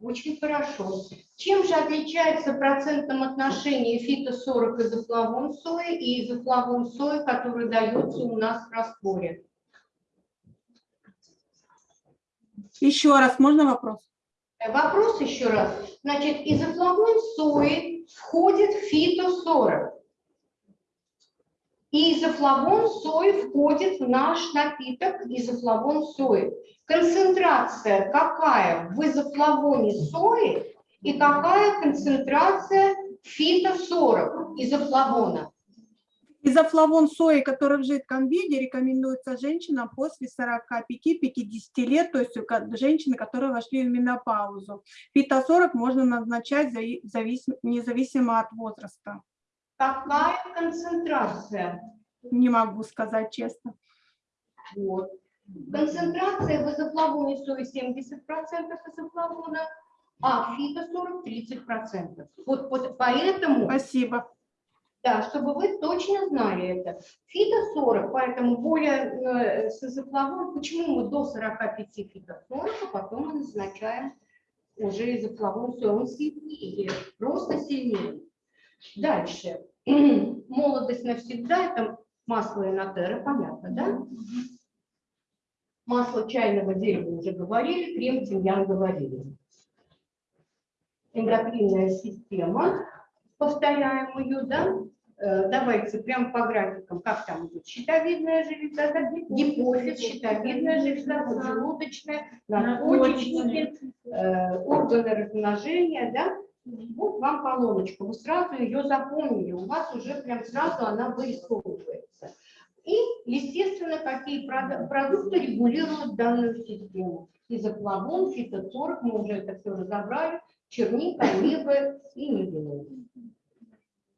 [SPEAKER 1] Очень хорошо. Чем же отличается в процентном отношении фито-40 изофлавон сои и изофлавон сои, который дается у нас в растворе?
[SPEAKER 13] Еще раз, можно вопрос?
[SPEAKER 1] Э, Вопрос еще раз. Значит, изофлавон сои входит в фито-40. И изофлавон сои входит в наш напиток изофлавон сои. Концентрация какая в изофлавоне сои и какая концентрация фито-40 изофлавона?
[SPEAKER 13] Изофлавон сои, который в жидком виде, рекомендуется женщинам после 45-50 лет, то есть женщины, которые вошли в менопаузу. Фито-40 можно назначать зави- завис- независимо от возраста.
[SPEAKER 1] Какая концентрация?
[SPEAKER 13] Не могу сказать честно.
[SPEAKER 1] Вот. Концентрация в изофлавоне сои 70% изофлавона, а фито-40 30%. Вот, вот поэтому...
[SPEAKER 13] Спасибо.
[SPEAKER 1] Да, чтобы вы точно знали это. Фито-40, поэтому более э, с изофлавоном, почему мы до 45 фито-40, а потом мы назначаем уже изофлавон сои. Он сильнее, просто сильнее. Дальше. Молодость навсегда, это масло инотера, понятно, да? Масло чайного дерева уже говорили, крем тимьян говорили. Эндокринная система, повторяем ее, да? Э, Давайте прям по графикам, как там идет. Щитовидная железа, да? гипофиз, щитовидная железа, поджелудочная, надпочечники, э, органы размножения, да? Вот вам колоночка, вы сразу ее запомнили, у вас уже прям сразу она вырисовывается. И, естественно, какие продукты регулируют данную систему. Изофлавон, фитоцорг, мы уже это все разобрали, черника, ливы и мивины.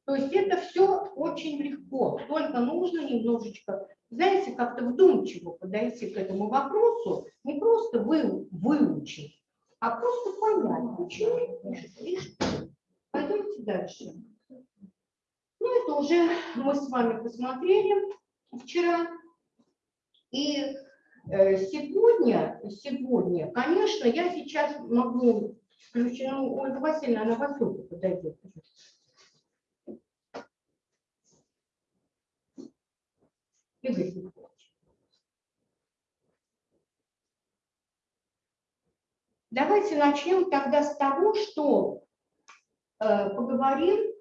[SPEAKER 1] То есть это все очень легко, только нужно немножечко, знаете, как-то вдумчиво подойти к этому вопросу, не просто вы, выучить, а просто понять, почему что. Пойдемте дальше. Ну, это уже мы с вами посмотрели вчера. И э, сегодня, сегодня, конечно, я сейчас могу включить, ну, Ольга Васильевна, она вас только подойдет. Игорь Давайте начнем тогда с того, что э, поговорим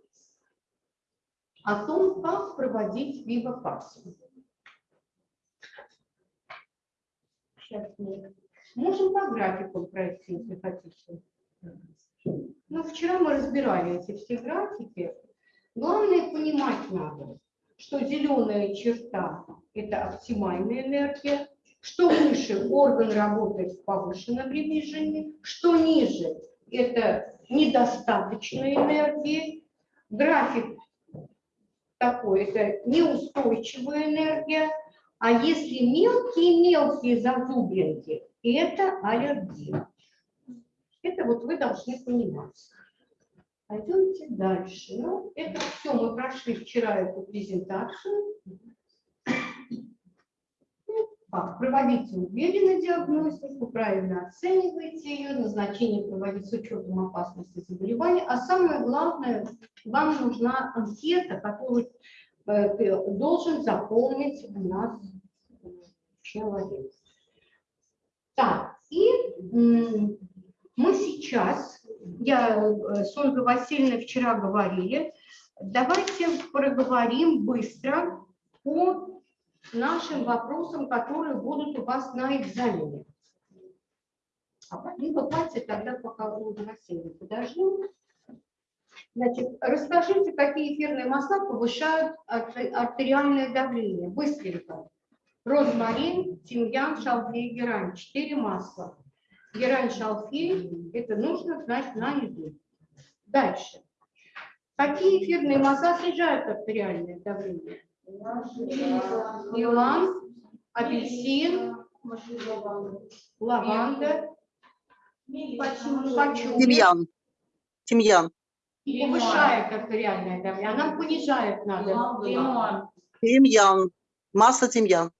[SPEAKER 1] о том, как проводить вивокацию. Сейчас мы можем по графику пройти, если хотите. Ну, вчера мы разбирали эти все графики. Главное понимать надо, что зеленая черта – это оптимальная энергия, что выше орган работает в повышенном режиме, что ниже – это недостаточная энергия. График такой – это неустойчивая энергия. А если мелкие-мелкие зазубринки – это аллергия. Это вот вы должны понимать. Пойдемте дальше. Ну, это все, мы прошли вчера эту презентацию. Как? Проводите уверенно диагностику, правильно оценивайте ее, назначение проводить с учетом опасности заболевания. А самое главное, вам нужна анкета, которую э, должен заполнить у нас человек. Так, и мы сейчас, я э, с Ольгой Васильевной вчера говорили, давайте проговорим быстро по нашим вопросам, которые будут у вас на экзамене. А либо давайте тогда пока Ольга Васильевна подождем. Значит, расскажите, какие эфирные масла повышают арте- артериальное давление? Быстренько. Розмарин, тимьян, шалфей, герань. Четыре масла. Герань, шалфей, это нужно знать на еду. Дальше. Какие эфирные масла снижают артериальное давление? Илан, апельсин, лаванда?
[SPEAKER 14] Тимьян. Тимьян.
[SPEAKER 1] Повышает артериальное давление, а нам понижает надо.
[SPEAKER 14] Тимьян. Масло тимьян.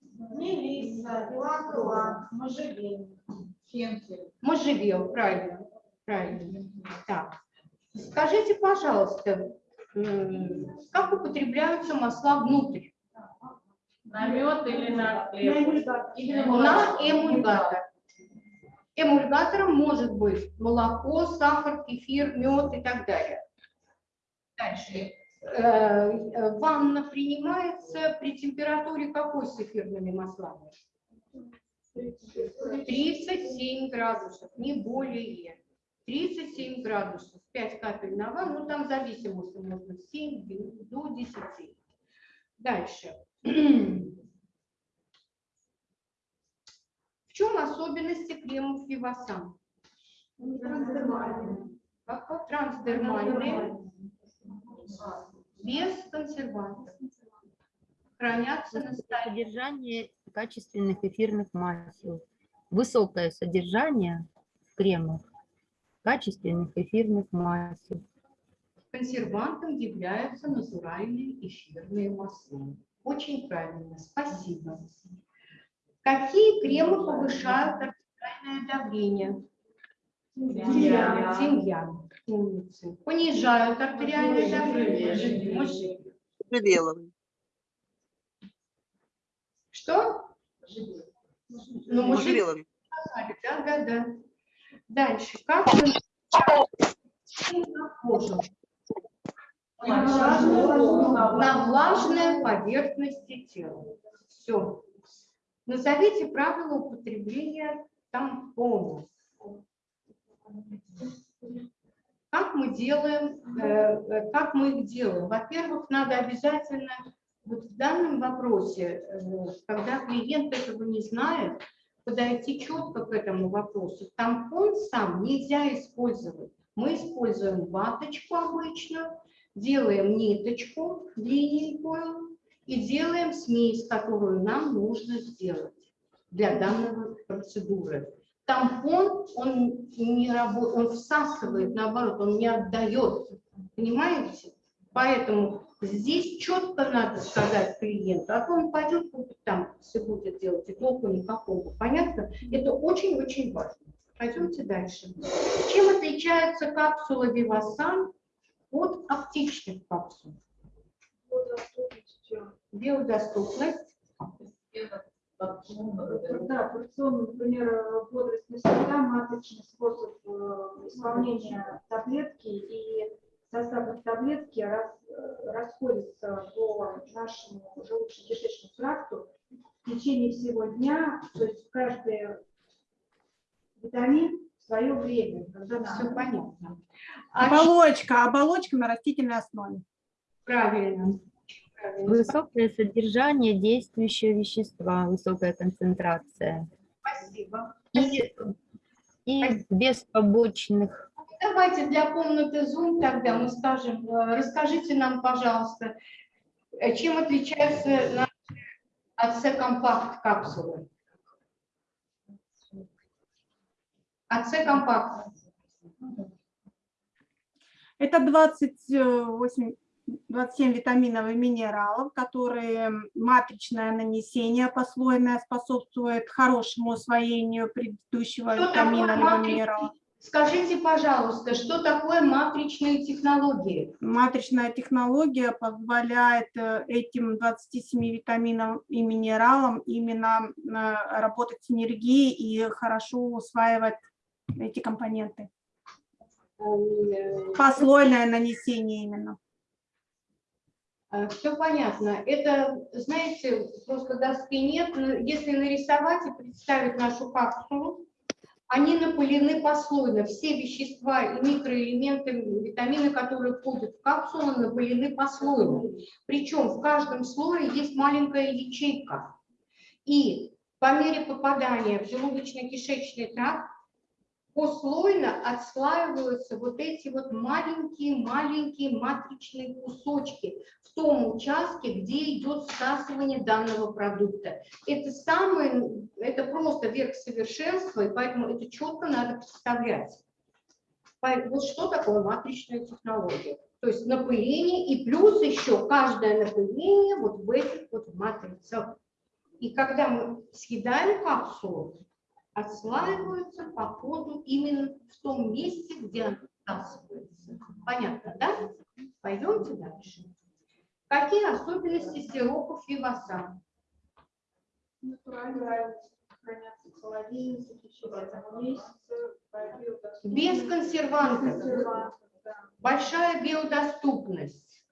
[SPEAKER 7] Мелисса, илан, можжевельник.
[SPEAKER 5] Фенхель.
[SPEAKER 1] Можжевел, правильно, правильно. Так, скажите, пожалуйста, как употребляются масла внутрь?
[SPEAKER 5] На мед или на хлеб?
[SPEAKER 1] На эмульгатор. Эмульгатором может быть молоко, сахар, кефир, мед и так далее. Дальше. Э, э, Ванна принимается при температуре какой с эфирными маслами? 37 градусов, не более. 37 градусов, 5 капель на ванну, ну там зависимости можно 7 до 10. Дальше. В чем особенности кремов Вивасан? Как трансдермальные, без консервантов. Хранятся на столе.
[SPEAKER 15] Содержание качественных эфирных масел. Высокое содержание в кремах качественных эфирных масел.
[SPEAKER 1] Консервантом являются натуральные эфирные масла. Очень правильно, спасибо. Какие кремы повышают артериальное давление?
[SPEAKER 5] Тимьян.
[SPEAKER 1] Тимьян. Умницы. Понижают артериальное давление?
[SPEAKER 14] Можжевеловый.
[SPEAKER 1] Что? Ну,
[SPEAKER 14] Можжевеловый.
[SPEAKER 1] да, да, да. Дальше. Как мы кожу? На влажной поверхности тела. Все. Назовите правила употребления тампонов. Как мы делаем, э, э, как мы их делаем? Во-первых, надо обязательно вот в данном вопросе, э, когда клиент этого не знает, подойти четко к этому вопросу. Тампон сам нельзя использовать. Мы используем ваточку обычно, делаем ниточку длинненькую и делаем смесь, которую нам нужно сделать для данной процедуры. Тампон, он не работает, он всасывает, наоборот, он не отдает. Понимаете? Поэтому здесь четко надо сказать клиенту, а то он пойдет, купит там, все будет делать, и толку никакого. Понятно? Это очень-очень важно. Пойдемте дальше. Чем отличается капсула Вивасан от аптечных капсул? Биодоступность.
[SPEAKER 4] Да, порционно, например, бодростная среда, маточный способ э, исполнения таблетки и состав таблетки рас- э, расходится по нашему желудочно-кишечному тракту в течение всего дня, то есть каждый витамин в свое время, когда
[SPEAKER 1] Все
[SPEAKER 4] надо.
[SPEAKER 1] понятно.
[SPEAKER 13] Оболочка, оболочка на растительной основе.
[SPEAKER 1] Правильно. Правильно.
[SPEAKER 15] Высокое содержание действующего вещества, высокая концентрация.
[SPEAKER 1] Спасибо.
[SPEAKER 15] И, и без побочных
[SPEAKER 1] Давайте для комнаты Zoom тогда мы скажем, э, расскажите нам, пожалуйста, э, чем отличаются наши АЦ-компакт капсулы? АЦ-компакт.
[SPEAKER 13] Это 28, 27 витаминов и минералов, которые матричное нанесение послойное способствует хорошему усвоению предыдущего
[SPEAKER 1] Что
[SPEAKER 13] витамина
[SPEAKER 1] матричный?
[SPEAKER 13] минерала.
[SPEAKER 1] Скажите, пожалуйста, что такое матричные технологии?
[SPEAKER 13] Матричная технология позволяет э, этим 27 витаминам и минералам именно э, работать в синергии и хорошо усваивать эти компоненты. Послойное нанесение именно.
[SPEAKER 1] Все понятно. Это, знаете, просто доски нет. Если нарисовать и представить нашу капсулу, Они напылены послойно. Все вещества и микроэлементы, витамины, которые входят в капсулу, напылены послойно. Причем в каждом слое есть маленькая ячейка. И по мере попадания в желудочно-кишечный тракт послойно отслаиваются вот эти вот маленькие-маленькие матричные кусочки в том участке, где идет всасывание данного продукта. Это самое, это просто верх совершенства, и поэтому это четко надо представлять. Вот что такое матричная технология? То есть напыление и плюс еще каждое напыление вот в этих вот матрицах. И когда мы съедаем капсулу, отслаиваются по ходу именно в том месте, где она всасывается. Понятно, да? Пойдемте дальше. Какие особенности сиропов вивасан?
[SPEAKER 4] Натурально хранятся в холодильнике в течение одного месяца.
[SPEAKER 1] Без консервантов. Большая биодоступность.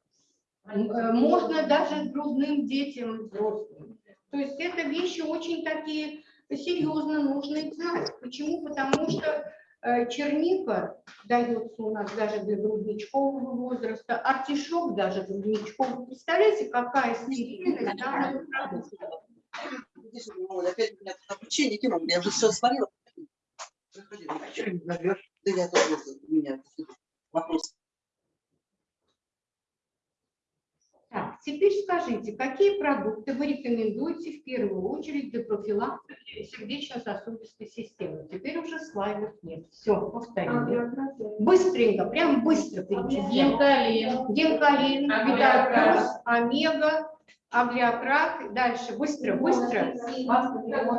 [SPEAKER 1] Э, Можно даже грудным детям, взрослым. То есть это вещи очень такие серьезно нужно их знать. Почему? Потому что э, черника дается у нас даже для грудничкового возраста, артишок даже грудничковый. Представляете, какая стерильность данного продукта?
[SPEAKER 14] Ой, Опять у меня тут обучение кино, я уже все сварила. Ну? Да я тоже, у меня вопрос.
[SPEAKER 1] Так, теперь скажите, какие продукты вы рекомендуете в первую очередь для профилактики сердечно-сосудистой системы? Теперь уже слайдов нет. Все, повторили. Быстренько, прям быстро перечисляем.
[SPEAKER 5] Гемкалин.
[SPEAKER 1] Гемкалин,
[SPEAKER 5] Аглиократ.
[SPEAKER 1] Витаплюс, Омега, Аглиократ. Дальше, быстро, быстро.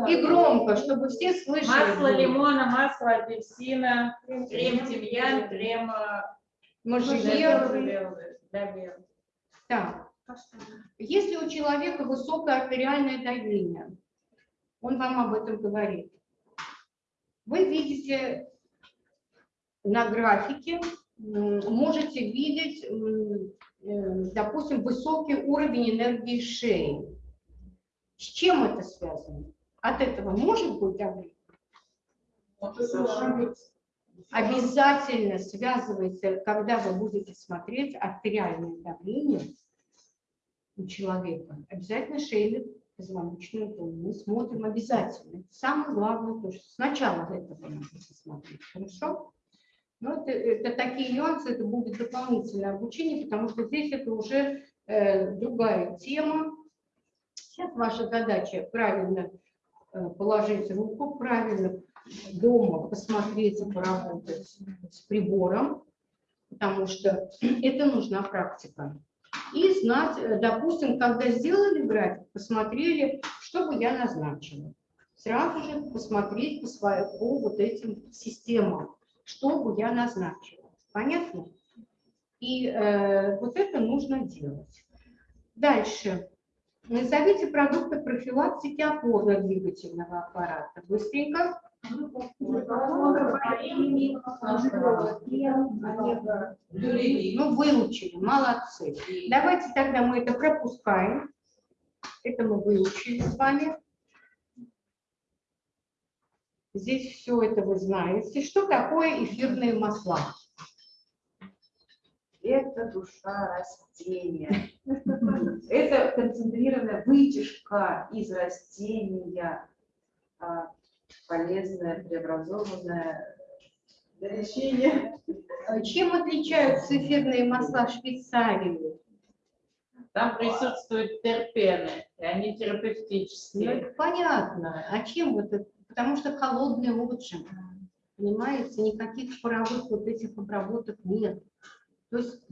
[SPEAKER 1] И громко, чтобы все слышали.
[SPEAKER 5] Масло лимона, масло апельсина, крем тимьян, крем э,
[SPEAKER 1] Можжевеловый. Так, если у человека высокое артериальное давление, он вам об этом говорит, вы видите на графике, можете видеть, э, допустим, высокий уровень энергии шеи. С чем это связано? От этого может быть давление? обязательно связывается, когда вы будете смотреть артериальное давление у человека, обязательно шейный позвоночную. Мы смотрим обязательно. Это самое главное, то, что сначала этого надо посмотреть. Хорошо? Но это, это такие нюансы, это будет дополнительное обучение, потому что здесь это уже э, другая тема. Сейчас ваша задача правильно э, положить руку, правильно дома посмотреть и поработать с прибором, потому что это нужна практика. И знать, э, допустим, когда сделали график, посмотрели, что бы я назначила. Сразу же посмотреть по, своим, по вот этим системам, что бы я назначила. Понятно? И э, вот это нужно делать. Дальше. Назовите продукты профилактики опорно-двигательного аппарата. Быстренько. Ну, выучили, молодцы. Давайте тогда мы это пропускаем. Это мы выучили с вами. Здесь все это вы знаете. Что такое эфирные масла?
[SPEAKER 2] Это душа растения. Это концентрированная вытяжка из растения, а, полезная, преобразованная для лечения.
[SPEAKER 1] Чем отличаются эфирные масла Швейцарии?
[SPEAKER 5] Там присутствуют терпены, и они
[SPEAKER 1] Ну,
[SPEAKER 5] терапевтические.
[SPEAKER 1] это понятно. А чем вот это? Потому что холодный отжим. Понимаете, никаких паровых вот этих обработок нет. То есть,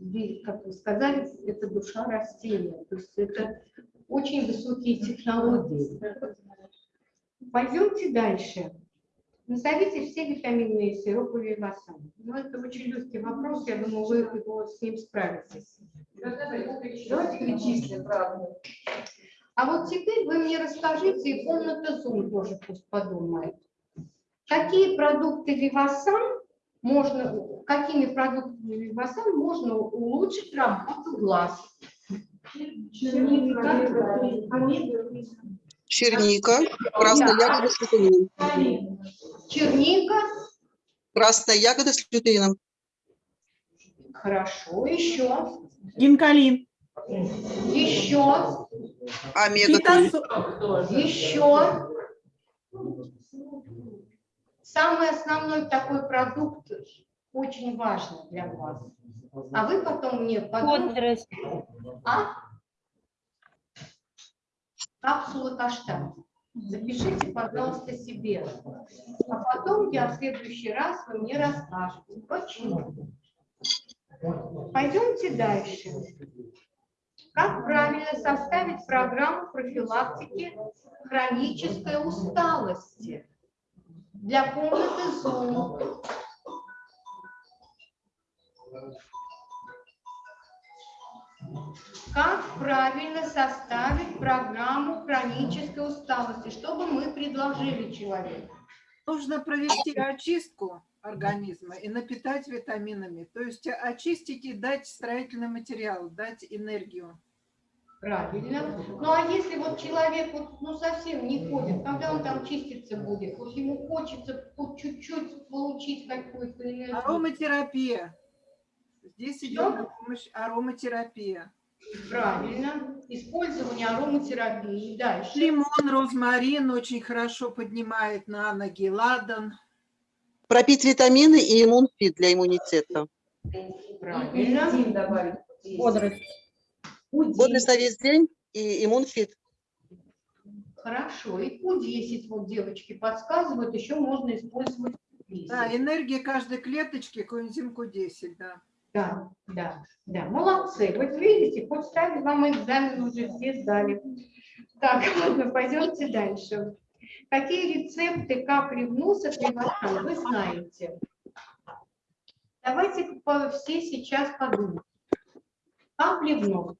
[SPEAKER 1] как вы сказали, это душа растения. То есть это очень высокие технологии. Пойдемте дальше. Назовите все витаминные сиропы Вивасан. Ну, это очень легкий вопрос, я думаю, вы его с ним справитесь.
[SPEAKER 2] Давайте перечислим, правда.
[SPEAKER 1] А вот теперь вы мне расскажите, и комната Zoom тоже пусть подумает. Какие продукты Вивасан можно, какими продуктами Вивасан можно улучшить работу глаз?
[SPEAKER 14] Черника, красная ягода с витамином.
[SPEAKER 1] Черника.
[SPEAKER 14] Красная ягода с лютеином.
[SPEAKER 1] Хорошо, еще.
[SPEAKER 13] Гинкалин.
[SPEAKER 1] Еще.
[SPEAKER 14] Омега.
[SPEAKER 1] Еще. Самый основной такой продукт очень важный для вас. А вы потом мне потом... А? Капсулы каштан. Запишите, пожалуйста, себе. А потом я в следующий раз вы мне расскажете, почему. Пойдемте дальше. Как правильно составить программу профилактики хронической усталости для комнаты Zoom? Как правильно составить программу хронической усталости? Что бы мы предложили человеку?
[SPEAKER 12] Нужно провести очистку организма и напитать витаминами. То есть очистить и дать строительный материал, дать энергию.
[SPEAKER 1] Правильно. Ну а если вот человек вот, ну, совсем не ходит, когда он там чиститься будет? Вот ему хочется чуть-чуть получить какую-то энергию.
[SPEAKER 12] Ароматерапия. Здесь идет помощь ароматерапия.
[SPEAKER 1] Правильно. Использование ароматерапии. Дальше.
[SPEAKER 12] Лимон, розмарин очень хорошо поднимает на ноги, ладан.
[SPEAKER 14] Пропить витамины и иммунфит для иммунитета.
[SPEAKER 1] Правильно.
[SPEAKER 2] добавить.
[SPEAKER 15] Бодрость.
[SPEAKER 14] Бодрость на весь день и иммунфит.
[SPEAKER 1] Хорошо. И Q10, вот девочки подсказывают, еще можно использовать Q10.
[SPEAKER 12] Да, энергия каждой клеточки, коэнзим Q10, да.
[SPEAKER 1] Да, да, да, молодцы. Вот видите, хоть ставить вам экзамен уже все сдали. Так, ладно, пойдемте дальше. Какие рецепты нос от Ревасан вы знаете? Давайте все сейчас подумаем. Капли в нос.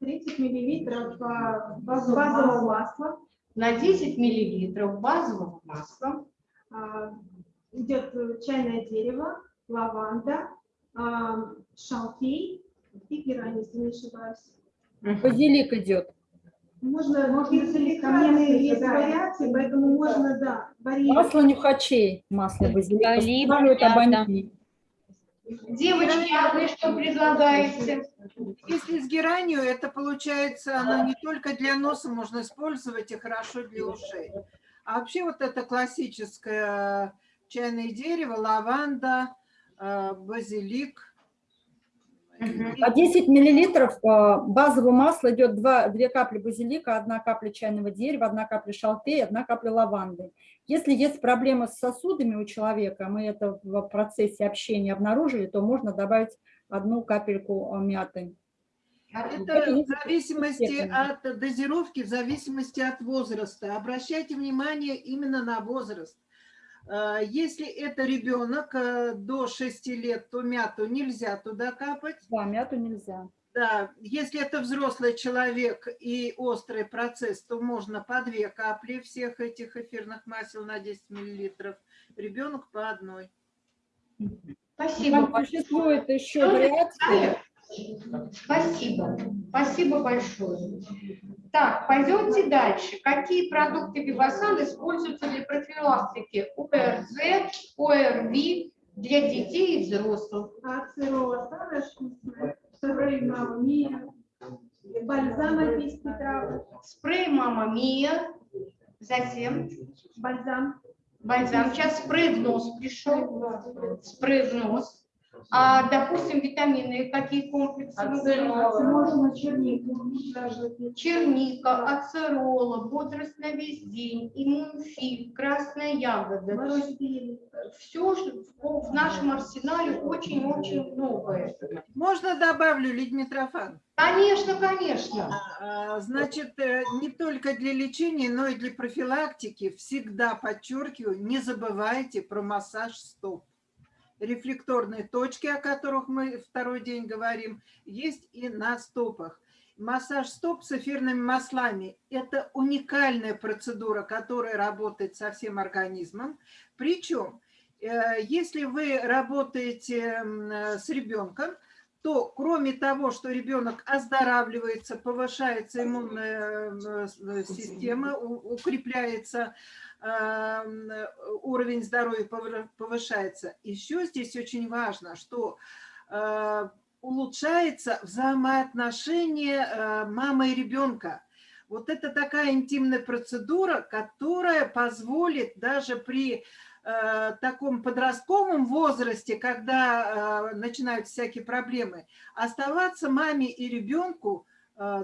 [SPEAKER 4] 30 миллилитров а, базового масла.
[SPEAKER 1] На 10 миллилитров базового масла.
[SPEAKER 4] Идет э, чайное дерево, лаванда, шалфей и герань, если не ошибаюсь.
[SPEAKER 15] Базилик идет.
[SPEAKER 4] Можно, можно каменные есть вариации, поэтому можно, да, варьировать.
[SPEAKER 15] Масло нюхачей, масло базилика.
[SPEAKER 9] Мята.
[SPEAKER 15] обоняние.
[SPEAKER 1] Девочки, а вы что предлагаете?
[SPEAKER 12] Если с геранью, это получается, оно не только для носа можно использовать и хорошо для ушей. А вообще вот это классическое чайное дерево, лаванда, э, базилик.
[SPEAKER 15] А 10 миллилитров э, базового масла идет 2, 2 капли базилика, 1 капля чайного дерева, 1 капля шалфея, 1 капля лаванды. Если есть проблемы с сосудами у человека, мы это в процессе общения обнаружили, то можно добавить одну капельку э, мяты.
[SPEAKER 12] Это в зависимости от дозировки, в зависимости от возраста. Обращайте внимание именно на возраст. Э, Если это ребенок э, до 6 лет, то мяту нельзя туда капать.
[SPEAKER 15] Да, мяту нельзя.
[SPEAKER 12] Да, если это взрослый человек и острый процесс, то можно по две капли всех этих эфирных масел на 10 миллилитров. Ребенок по одной.
[SPEAKER 1] Спасибо
[SPEAKER 15] Там существует еще вариации.
[SPEAKER 1] Спасибо. Спасибо большое. Так, пойдемте дальше. Какие продукты Вивасан используются для профилактики ОРЗ, ОРВИ для детей и взрослых?
[SPEAKER 4] Вкусная, спрей мама мия, бальзам альпийский травы,
[SPEAKER 1] Спрей Мама Мия, затем
[SPEAKER 4] бальзам.
[SPEAKER 1] бальзам. Сейчас спрей в нос пришел. Спрей в нос. А, допустим, витамины, какие комплексы? говорите?
[SPEAKER 4] Можно чернику, даже
[SPEAKER 1] Черника, ацерола, бодрость на весь день, иммунфит, красная ягода. То есть все в нашем арсенале очень-очень многое.
[SPEAKER 12] Можно добавлю, Лидия Митрофан?
[SPEAKER 1] Конечно, конечно.
[SPEAKER 12] А, Значит, э, не только для лечения, но и для профилактики всегда подчеркиваю, не забывайте про массаж стоп. Рефлекторные точки, о которых мы второй день говорим, есть и на стопах. Массаж стоп с эфирными маслами – это уникальная процедура, которая работает со всем организмом. Причем, э, если вы работаете с ребенком, то кроме того, что ребенок оздоравливается, повышается иммунная э, система, укрепляется уровень здоровья повы- повышается, еще здесь очень важно, что э, улучшается взаимоотношение э, мамы и ребенка. Вот это такая интимная процедура, которая позволит даже при э, таком подростковом возрасте, когда начинают всякие проблемы, оставаться маме и ребенку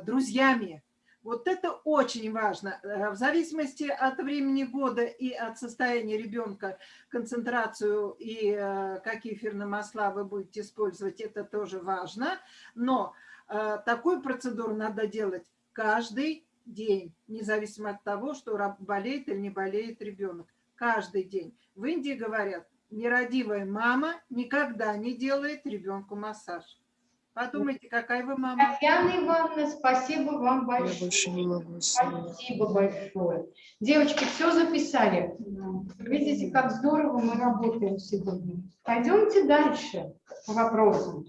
[SPEAKER 12] друзьями. Вот это очень важно. Э, В зависимости от времени года и от состояния ребенка, концентрацию и э, какие эфирные масла вы будете использовать, это тоже важно. Но э, такую процедуру надо делать каждый день, независимо от того, что болеет или не болеет ребенок. Каждый день. В Индии говорят, нерадивая мама никогда не делает ребенку массаж. Подумайте, какая вы мама.
[SPEAKER 1] Татьяна Ивановна, спасибо вам большое.
[SPEAKER 16] больше не могу.
[SPEAKER 1] Спасибо большое. Девочки, все записали. Видите, как здорово мы работаем сегодня. Пойдемте дальше по вопросам.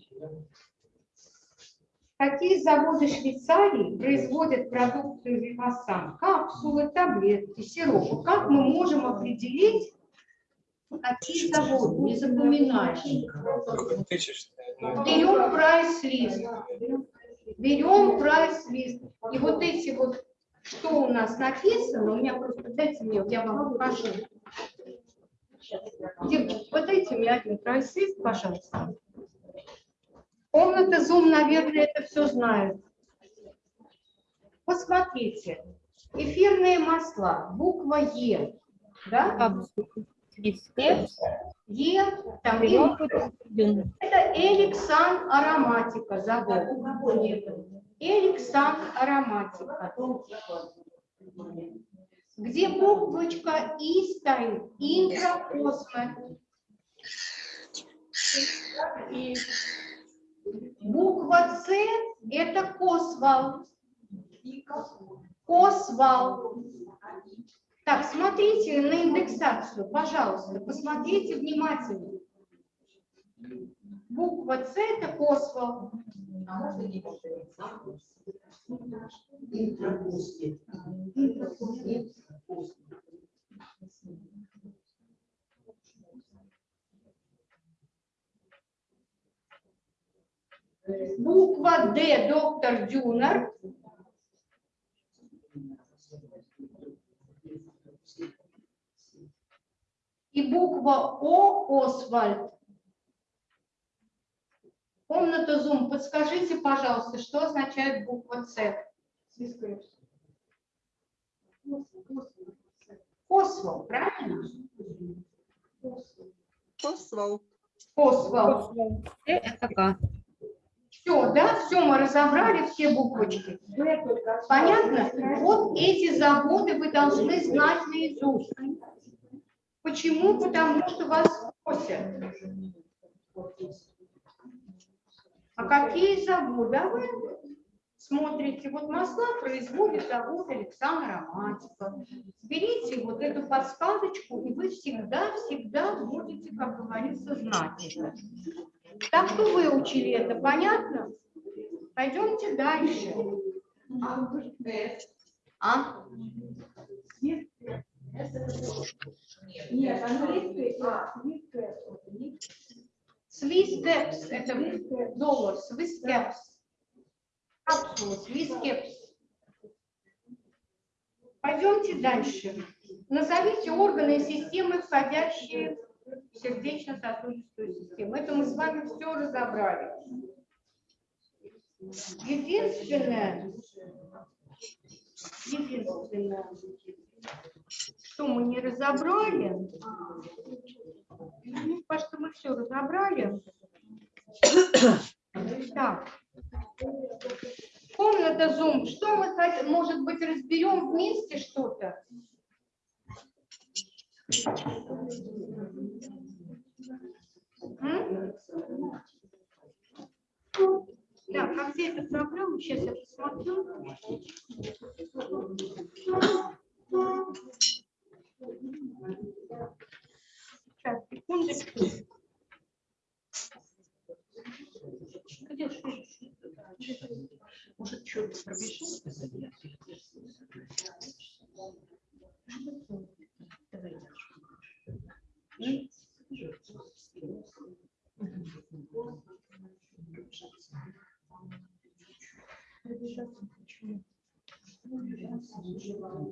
[SPEAKER 1] Какие заводы Швейцарии производят продукцию Вивасан? Капсулы, таблетки, сиропы. Как мы можем определить, какие заводы? Не запоминаешь. Берем прайс-лист. Берем прайс-лист. И вот эти вот, что у нас написано, у меня просто, дайте мне, я вам покажу. Девочки, вот дайте мне один прайс-лист, пожалуйста. Комната Zoom, наверное, это все знает. Посмотрите. Эфирные масла, буква Е. Да? Е, там Е. Это Эликсан ароматика, завод. Эликсан ароматика. Где буквочка И стоит? Интракосме. Буква С – это Косвал. Косвал. Так, смотрите на индексацию, пожалуйста, посмотрите внимательно. Буква С – это Косвал. Буква Д – доктор Дюнер. И буква О – Освальд. Комната Zoom, подскажите, пожалуйста, что означает буква С? Освал, правильно?
[SPEAKER 14] Освал.
[SPEAKER 1] Освал. Это как? Все, да, все мы разобрали, все буквочки. Понятно? Вот эти заводы вы должны знать наизусть. Почему? Потому что вас просят. А какие заводы? А вы смотрите, вот масла производит завод Александр Ароматика. Берите вот эту подсказочку, и вы всегда-всегда будете, как говорится, знать это. Так что выучили это, понятно? Пойдемте дальше. А?
[SPEAKER 4] Нет, английский, а,
[SPEAKER 1] Swiss Caps – это доллар, Swiss Caps. Капсула, Swiss Caps. Пойдемте дальше. Назовите органы и системы, входящие в сердечно-сосудистую систему. Это мы с вами все разобрали. Единственное, единственное, что мы не разобрали, мне кажется, мы все разобрали. Так. Комната Zoom. Что мы? Может быть, разберем вместе что-то? М? Так, а где эта проблема? Сейчас я посмотрю. Сейчас, секундочку. Где
[SPEAKER 8] Может, что-то пробежит? Давай, Пробежаться почему? Пробежаться не желаю.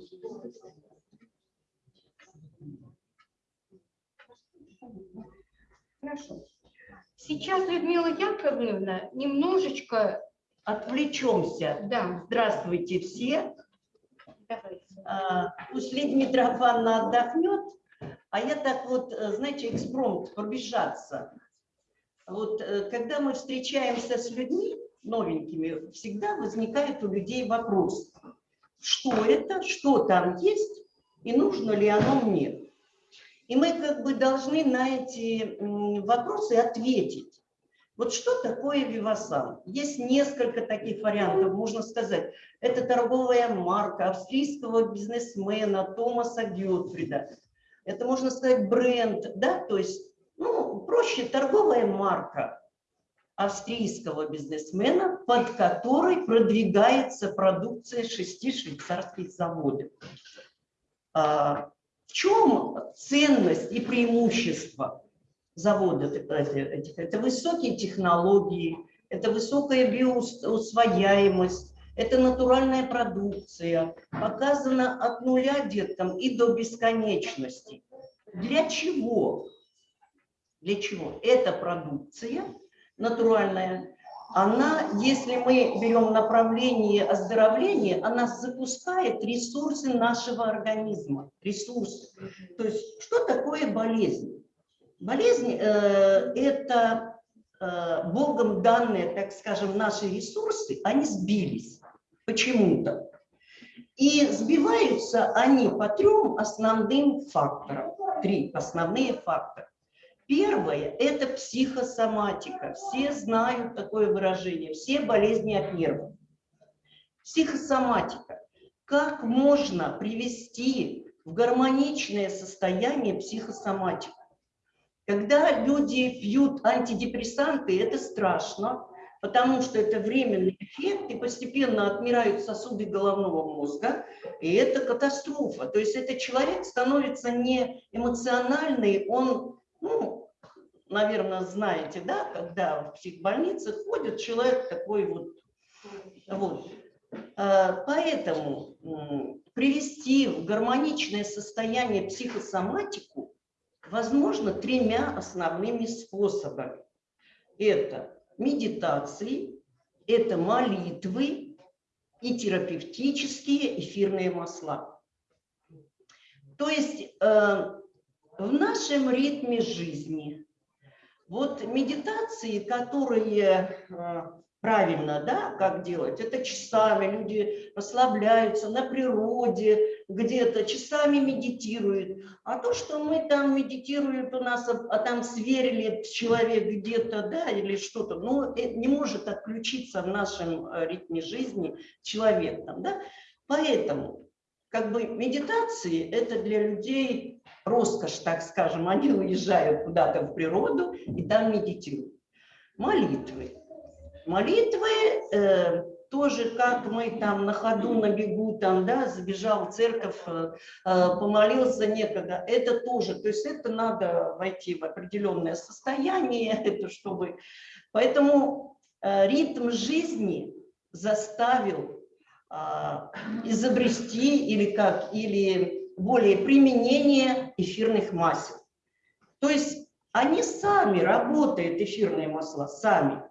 [SPEAKER 1] Хорошо. Сейчас, Людмила Яковлевна, немножечко...
[SPEAKER 8] Отвлечемся.
[SPEAKER 1] Да.
[SPEAKER 8] Здравствуйте все.
[SPEAKER 1] Давайте.
[SPEAKER 8] А, Пусть Лидия Митрофановна отдохнет, а я так вот, э, знаете, экспромт, пробежаться. Вот э, когда мы встречаемся с людьми новенькими, всегда возникает у людей вопрос, что это, что там есть и нужно ли оно мне. И мы как бы должны на эти вопросы ответить. Вот что такое Вивасан? Есть несколько таких вариантов, можно сказать. Это торговая марка австрийского бизнесмена Томаса Гютфрида. Это, можно сказать, бренд, да, то есть, ну, проще, торговая марка австрийского бизнесмена, под которой продвигается продукция шести швейцарских заводов. А, В чем ценность и преимущество заводов этих? Это высокие технологии, это высокая биоусвояемость, это натуральная продукция, показана от нуля деткам и до бесконечности. Для чего? Для чего? Эта продукция натуральная, она, если мы берем направление оздоровления, она запускает ресурсы нашего организма. Ресурсы. То есть что такое болезнь? Болезнь э, это э, Богом данные, так скажем, наши ресурсы, они сбились почему-то. И сбиваются они по трем основным факторам. Три основные фактора. Первое – это психосоматика. Все знают такое выражение. Все болезни от нервов. Психосоматика. Как можно привести в гармоничное состояние психосоматику? Когда люди пьют антидепрессанты, это страшно, потому что это временный эффект, и постепенно отмирают сосуды головного мозга, и это катастрофа. То есть этот человек становится не эмоциональный, он, ну, наверное, знаете, да, когда в психбольнице ходит человек такой вот, вот. А, Поэтому привести в гармоничное состояние психосоматику возможно тремя основными способами. Это медитации, это молитвы и терапевтические эфирные масла. То есть э, в нашем ритме жизни вот медитации, которые э, правильно, да, как делать, это часами люди расслабляются на природе, где-то часами медитируют. А то, что мы там медитируют у нас, а, там сверили человек где-то, да, или что-то, ну, это не может отключиться в нашем э, ритме жизни человек там, да. Поэтому, как бы, медитации – это для людей роскошь, так скажем, они уезжают куда-то в природу и там медитируют. Молитвы. Молитвы э, тоже, как мы там на ходу, на бегу, там, да, забежал в церковь, э, э, помолился некогда, это тоже, то есть это надо войти в определенное состояние, это чтобы... Поэтому э, ритм жизни заставил э, изобрести или как, или более применение эфирных масел. То есть они сами работают, эфирные масла, сами.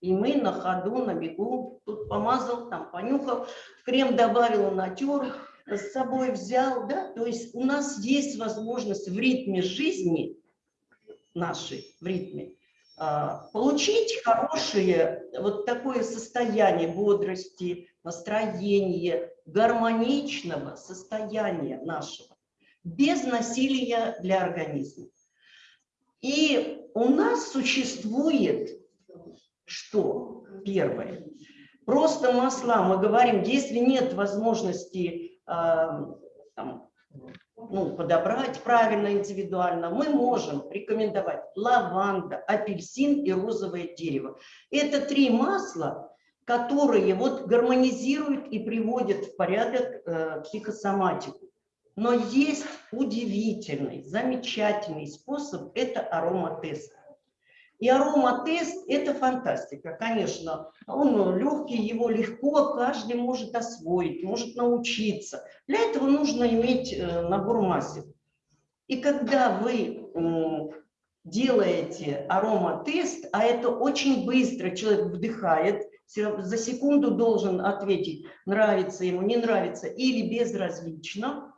[SPEAKER 8] И мы на ходу, на бегу, тут помазал, там понюхал, крем добавил, натер, с собой взял, да, то есть у нас есть возможность в ритме жизни нашей, в ритме, а, получить хорошее вот такое состояние бодрости, настроения, гармоничного состояния нашего, без насилия для организма. И у нас существует что? Первое. Просто масла, мы говорим, если нет возможности э, там, ну, подобрать правильно, индивидуально, мы можем рекомендовать лаванда, апельсин и розовое дерево. Это три масла, которые вот гармонизируют и приводят в порядок э, психосоматику. Но есть удивительный, замечательный способ – это ароматест. И ароматест – это фантастика, конечно. Он легкий, его легко каждый может освоить, может научиться. Для этого нужно иметь э, набор масел. И когда вы делаете ароматест, а это очень быстро, человек вдыхает, за секунду должен ответить, нравится ему, не нравится или безразлично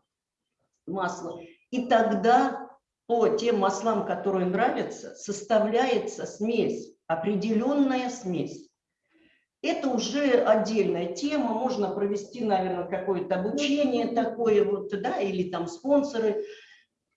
[SPEAKER 8] масло. И тогда по тем маслам, которые нравятся, составляется смесь, определенная смесь. Это уже отдельная тема, можно провести, наверное, какое-то обучение такое, вот, да, или там спонсоры.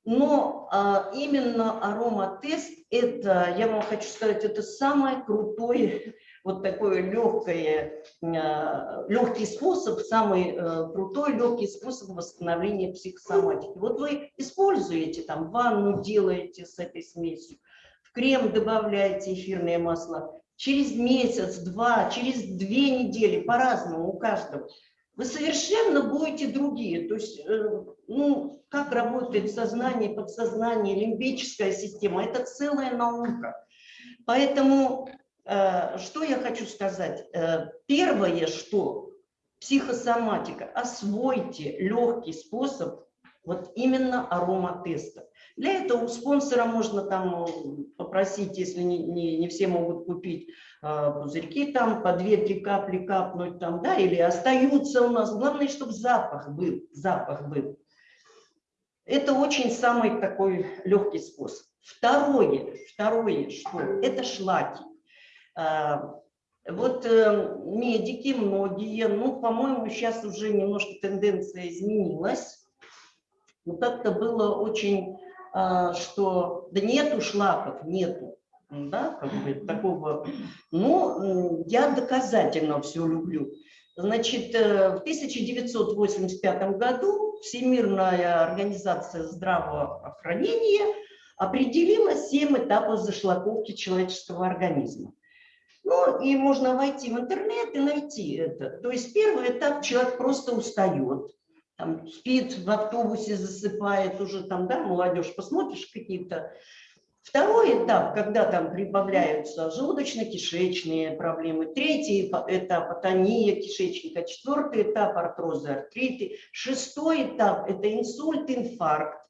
[SPEAKER 8] Но а, именно ароматест, это, я вам хочу сказать, это самое крутое вот такой легкое, а, легкий способ, самый э, крутой легкий способ восстановления психосоматики. Вот вы используете там ванну, делаете с этой смесью, в крем добавляете эфирное масло, через месяц, два, через две недели, по-разному у каждого, вы совершенно будете другие. То есть, э, ну, как работает сознание, подсознание, лимбическая система, это целая наука. Поэтому Э, что я хочу сказать? Э, первое, что психосоматика, освойте легкий способ вот именно ароматеста. Для этого у спонсора можно там э, попросить, если не, не, не все могут купить пузырьки, там по 2-3 капли капнуть, там, да, или остаются у нас. Главное, чтобы запах был, запах был. Это очень самый такой легкий способ. Второе, второе, что это шлаки. А, вот э, медики многие, ну, по-моему, сейчас уже немножко тенденция изменилась. Но как-то было очень, а, что да нету шлаков, нету. Да, как бы такого. Ну, я доказательно все люблю. Значит, э, в 1985 году Всемирная организация здравоохранения определила 7 этапов зашлаковки человеческого организма. Ну, и можно войти в интернет и найти это. То есть первый этап человек просто устает, там, спит в автобусе, засыпает уже там, да, молодежь, посмотришь какие-то. Второй этап, когда там прибавляются желудочно-кишечные проблемы. Третий этап – атония кишечника. Четвертый этап – артрозы, артриты. Шестой этап – это инсульт, инфаркт.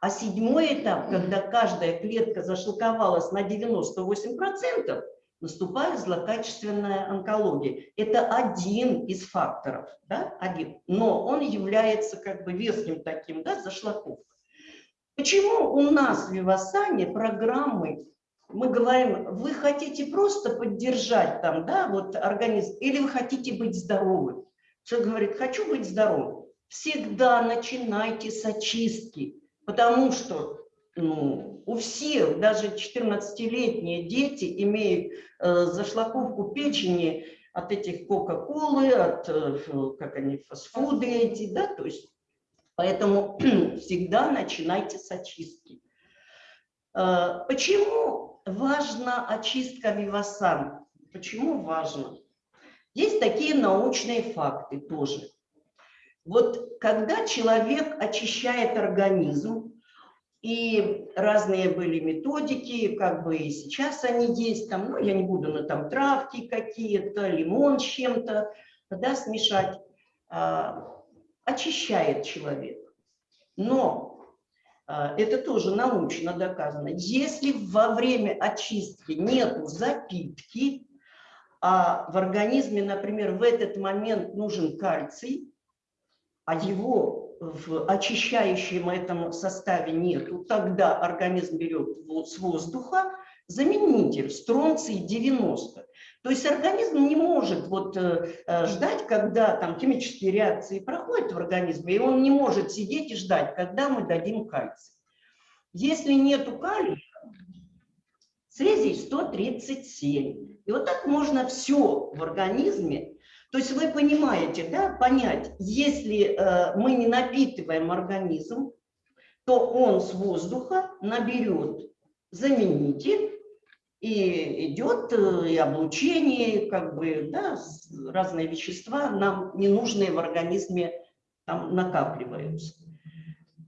[SPEAKER 8] А седьмой этап, когда каждая клетка зашлаковалась на 98%, наступает злокачественная онкология. Это один из факторов, да, один, но он является как бы веским таким, да, зашлаковка. Почему у нас в Вивасане программы, мы говорим, вы хотите просто поддержать там, да, вот организм, или вы хотите быть здоровым? Человек говорит, хочу быть здоровым. Всегда начинайте с очистки, потому что ну, у всех, даже 14-летние дети имеют э, зашлаковку печени от этих кока-колы, от, э, как они, фастфуды эти, да, то есть, поэтому всегда начинайте с очистки. Э, почему важна очистка вивасан? Почему важно? Есть такие научные факты тоже. Вот когда человек очищает организм, и разные были методики, как бы и сейчас они есть, там, ну, я не буду, на там травки какие-то, лимон с чем-то, да, смешать, а, очищает человек. Но а, это тоже научно доказано. Если во время очистки нет запитки, а в организме, например, в этот момент нужен кальций, а его в очищающем этом составе нету, тогда организм берет с воздуха заменитель стронций 90. То есть организм не может вот, э, э, ждать, когда там химические реакции проходят в организме, и он не может сидеть и ждать, когда мы дадим кальций. Если нету калия, цезий 137. И вот так можно все в организме то есть вы понимаете, да, понять, если э, мы не напитываем организм, то он с воздуха наберет заменитель, И идет э, и облучение, как бы, да, разные вещества нам ненужные в организме там накапливаются.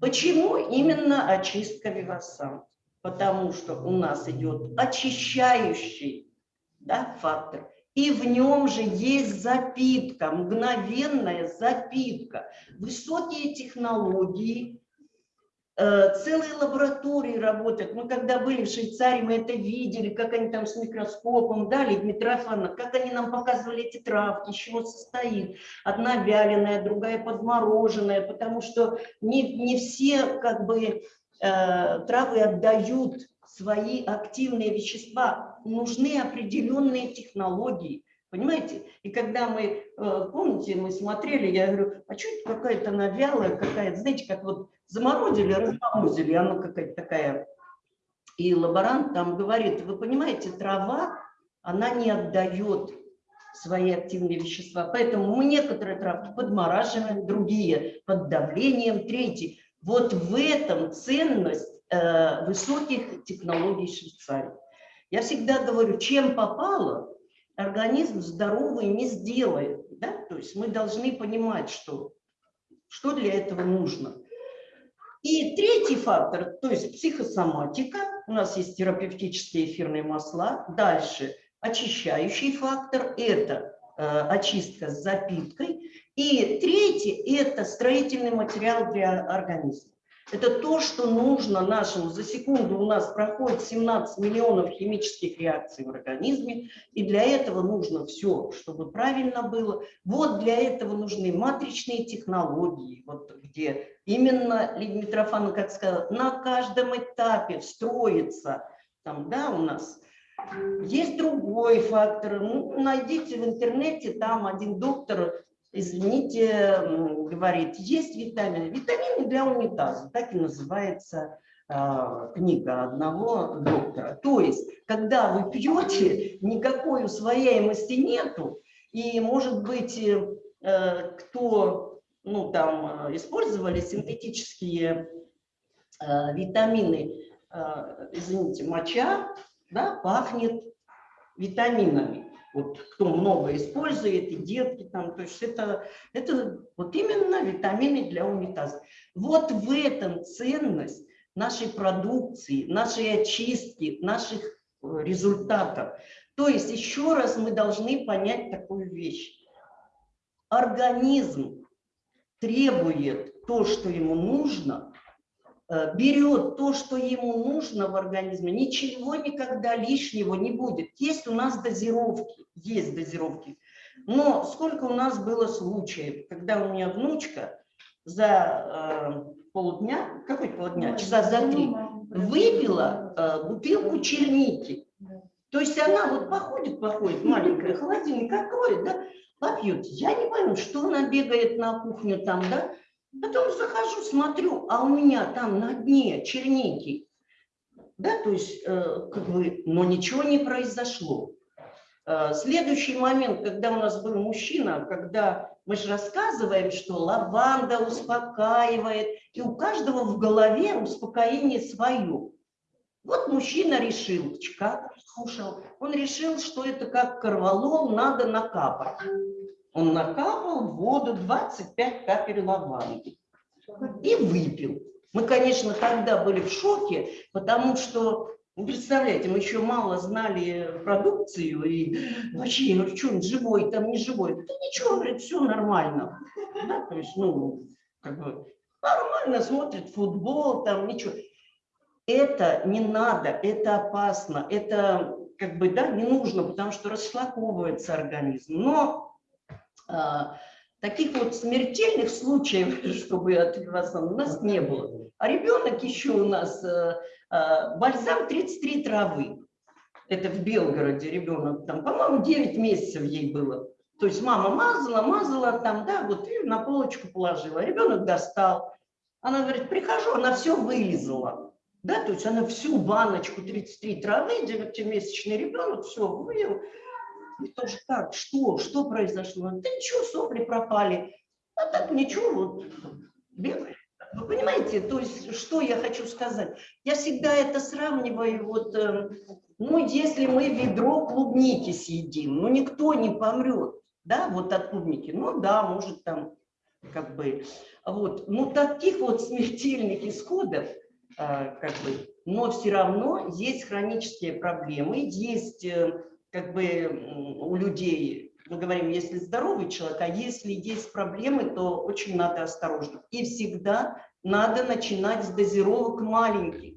[SPEAKER 8] Почему именно очистка вивасан? Потому что у нас идет очищающий да, фактор. И в нем же есть запитка, мгновенная запитка, высокие технологии, э, целые лаборатории работают. Мы когда были в Швейцарии, мы это видели, как они там с микроскопом, да, Людмила Митрофановна, как они нам показывали эти травки, из чего состоит. Одна вяленая, другая подмороженная, потому что не, не все как бы э, травы отдают свои активные вещества, нужны определенные технологии. Понимаете? И когда мы, э, помните, мы смотрели, я говорю, а что это какая-то она вялая, какая-то, знаете, как вот заморозили, разморозили, она какая-то такая. И лаборант там говорит, вы понимаете, трава, она не отдает свои активные вещества. Поэтому мы некоторые травки подмораживаем, другие под давлением, третьи. Вот в этом ценность э, высоких технологий Швейцарии. Я всегда говорю, чем попало, организм здоровый не сделает. Да? То есть мы должны понимать, что, что для этого нужно. И третий фактор, то есть психосоматика. У нас есть терапевтические эфирные масла. Дальше очищающий фактор – это э, очистка с запиткой. И третий – это строительный материал для организма. Это то, что нужно нашему. За секунду у нас проходит 17 миллионов химических реакций в организме, и для этого нужно все, чтобы правильно было. Вот для этого нужны матричные технологии, вот где именно, Лидия Митрофановна, как сказала, на каждом этапе встроится, там, да, у нас есть другой фактор. Ну, найдите в интернете, там один доктор извините, говорит, есть витамины. Витамины для унитаза, так и называется а, книга одного доктора. То есть, когда вы пьете, никакой усвояемости нету, и, может быть, э, кто, ну, там, э, использовали синтетические э, витамины, э, извините, моча, да, пахнет витаминами вот кто много использует, и детки там, то есть это, это вот именно витамины для унитаза. Вот в этом ценность нашей продукции, нашей очистки, наших э, результатов. То есть еще раз мы должны понять такую вещь. Организм требует то, что ему нужно, берет то, что ему нужно в организме, ничего никогда лишнего не будет. Есть у нас дозировки, есть дозировки. Но сколько у нас было случаев, когда у меня внучка за э, полдня, какой полдня, часа за три, выпила э, бутылку черники. То есть она вот походит, походит, маленькая, холодильник откроет, да, попьет. Я не пойму, что она бегает на кухню там, да, Потом захожу, смотрю, а у меня там на дне черники. Да, то есть, э, как бы, но ничего не произошло. Э, следующий момент, когда у нас был мужчина, когда мы же рассказываем, что лаванда успокаивает, и у каждого в голове успокоение свое. Вот мужчина решил, как слушал, он решил, что это как корвалол, надо накапать. Он накапал в воду 25 капель лаванды и выпил. Мы, конечно, тогда были в шоке, потому что, ну, представляете, мы еще мало знали продукцию, и вообще, говорю, что он живой, там не живой. Да ничего, говорит, все нормально. Да, то есть, ну, как бы нормально смотрит футбол, там ничего. Это не надо, это опасно, это как бы, да, не нужно, потому что расшлаковывается организм. Но таких вот смертельных случаев, чтобы от у нас не было. А ребенок еще у нас э, а, бальзам 33 травы. Это в Белгороде ребенок, там, по-моему, 9 месяцев ей было. То есть мама мазала, мазала там, да, вот и на полочку положила. Ребенок достал. Она говорит, прихожу, она все вылезала. Да, то есть она всю баночку 33 травы, 9-месячный ребенок, все вылил. И тоже как, что, что произошло? Да ничего, сопли пропали. А так ничего, вот бегает. Вы понимаете, то есть, что я хочу сказать? Я всегда это сравниваю, вот, э, ну, если мы ведро клубники съедим, ну, никто не помрет, да, вот от клубники. Ну, да, может, там, как бы, вот. Ну, таких вот смертельных исходов, э, как бы, но все равно есть хронические проблемы, есть, э, как бы, у людей мы говорим, если здоровый человек, а если есть проблемы, то очень надо осторожно. И всегда надо начинать с дозировок маленьких.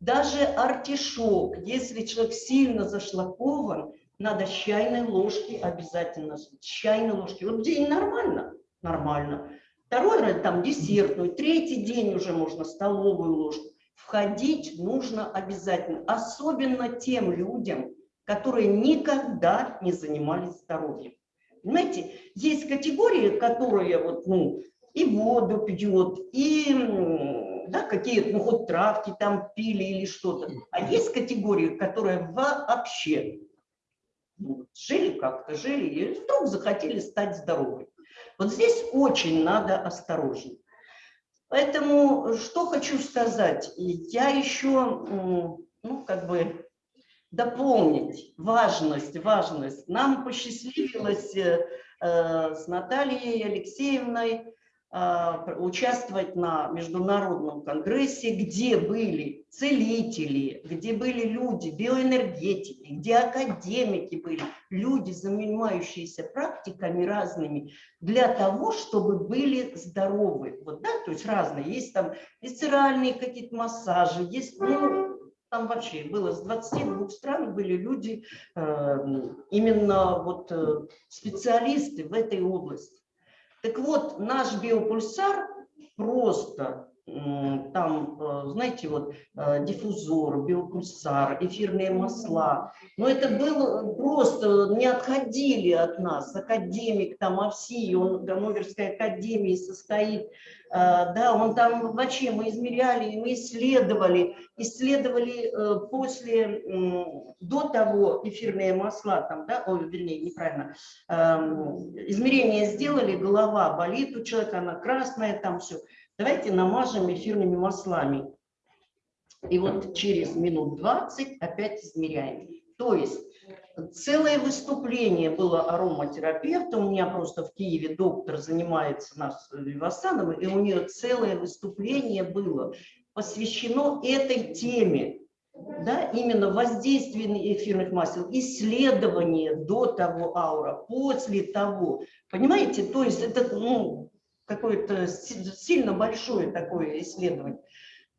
[SPEAKER 8] Даже артишок, если человек сильно зашлакован, надо с чайной ложки обязательно, с чайной ложки. Вот день нормально, нормально. Второй раз там десертную, третий день уже можно столовую ложку. Входить нужно обязательно, особенно тем людям, которые никогда не занимались здоровьем. Понимаете, есть категории, которые вот, ну, и воду пьет, и да, какие-то, ну, хоть травки там пили или что-то. А есть категории, которые вообще ну, жили как-то, жили, и вдруг захотели стать здоровыми. Вот здесь очень надо осторожно. Поэтому что хочу сказать, я еще, ну, как бы дополнить важность, важность. Нам посчастливилось э, с Натальей Алексеевной э, участвовать на международном конгрессе, где были целители, где были люди, биоэнергетики, где академики были, люди, занимающиеся практиками разными, для того, чтобы были здоровы. Вот, да, то есть разные. Есть там висцеральные какие-то массажи, есть ну, там вообще было с 22 стран были люди, э, именно вот э, специалисты в этой области. Так вот, наш биопульсар просто там, э, знаете, вот диффузор, биопульсар, эфирные масла. Но это было просто, не отходили от нас. Академик там ОВСИ, он Ганноверской академии состоит, да, он там вообще мы измеряли, мы исследовали, исследовали э, после, до того эфирные масла, там, да, ой, вернее, неправильно, эм, измерения сделали, голова болит у человека, она красная, там все. Давайте намажем эфирными маслами. И вот через минут 20 опять измеряем. То есть Целое выступление было ароматерапевта. У меня просто в Киеве доктор занимается нас Вивасановым, и у нее целое выступление было посвящено этой теме. Да, именно воздействие эфирных масел, исследование до того аура, после того. Понимаете, то есть это ну, какое-то сильно большое такое исследование.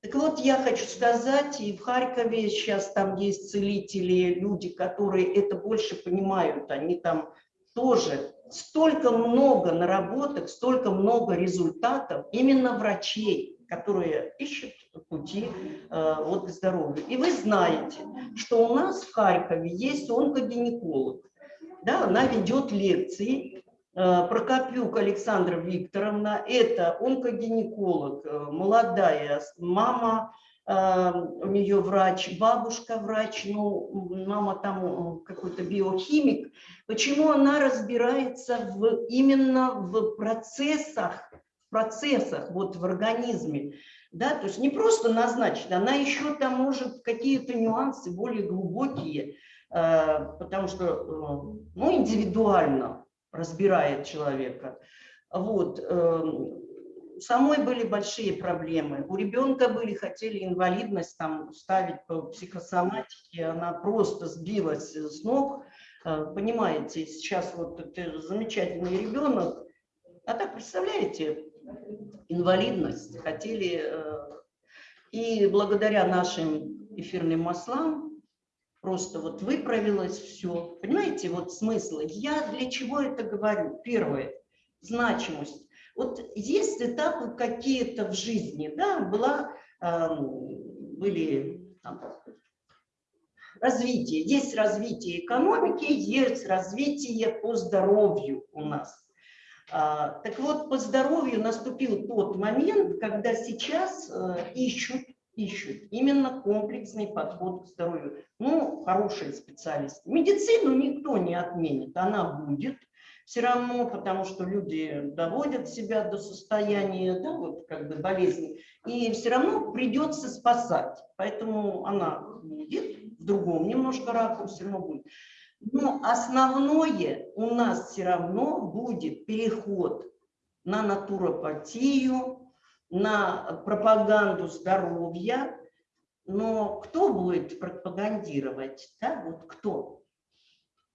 [SPEAKER 8] Так вот, я хочу сказать, и в Харькове сейчас там есть целители, люди, которые это больше понимают, они там тоже столько много наработок, столько много результатов именно врачей, которые ищут пути э, вот, к здоровью. И вы знаете, что у нас в Харькове есть онкогинеколог, да, она ведет лекции, Э, Прокопюк Александра Викторовна, это онкогинеколог, э, молодая мама, э, у нее врач, бабушка врач, ну, мама там какой-то биохимик. Почему она разбирается в, именно в процессах, процессах вот в организме? Да, то есть не просто назначить, она еще там может какие-то нюансы более глубокие, потому что ну, индивидуально разбирает человека. Вот. Эм, самой были большие проблемы. У ребенка были, хотели инвалидность там ставить по психосоматике, она просто сбилась с ног. Э, понимаете, сейчас вот это замечательный ребенок, а так, представляете, инвалидность хотели. Э, и благодаря нашим эфирным маслам просто вот выправилось все. Понимаете, вот смысл. Я для чего это говорю? Первое, значимость. Вот есть этапы какие-то в жизни, да, была, э, были там, развитие, есть развитие экономики, есть развитие по здоровью у нас. А, так вот, по здоровью наступил тот момент, когда сейчас э, ищут ищут именно комплексный подход к здоровью. Ну, хорошие специалисты. Медицину никто не отменит, она будет. все равно, потому что люди доводят себя до состояния, да, вот как бы болезни, и все равно придется спасать. Поэтому она будет в другом немножко ракурсе, но будет. Но основное у нас все равно будет переход на натуропатию, на пропаганду здоровья. Но кто будет пропагандировать? Да, вот кто?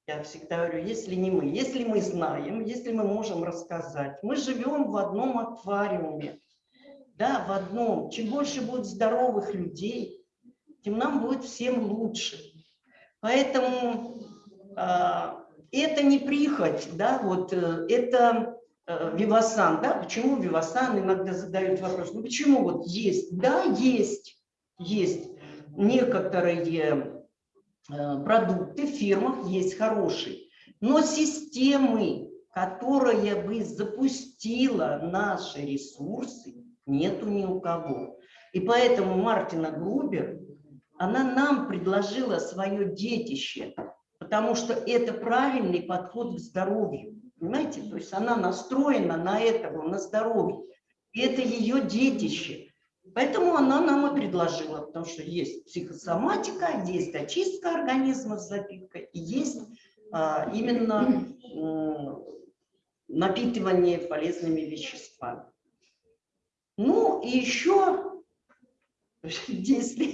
[SPEAKER 8] Я всегда говорю, если не мы, если мы знаем, если мы можем рассказать. Мы живем в одном аквариуме, да, в одном. Чем больше будет здоровых людей, тем нам будет всем лучше. Поэтому это не прихоть, да, вот э, это э, вивасан, да, почему вивасан, иногда задают вопрос, ну почему вот есть, да, есть, есть некоторые Э, продукты в фирмах есть хорошие, но системы, которая бы запустила наши ресурсы, нету ни у кого. И поэтому Мартина Грубер, она нам предложила свое детище, потому что это правильный подход к здоровью. Понимаете? То есть она настроена на этого, на здоровье. И это ее детище. Поэтому она нам и предложила, потому что есть психосоматика, есть очистка организма с запиткой, и есть а, именно а, напитывание полезными веществами. Ну и еще, если,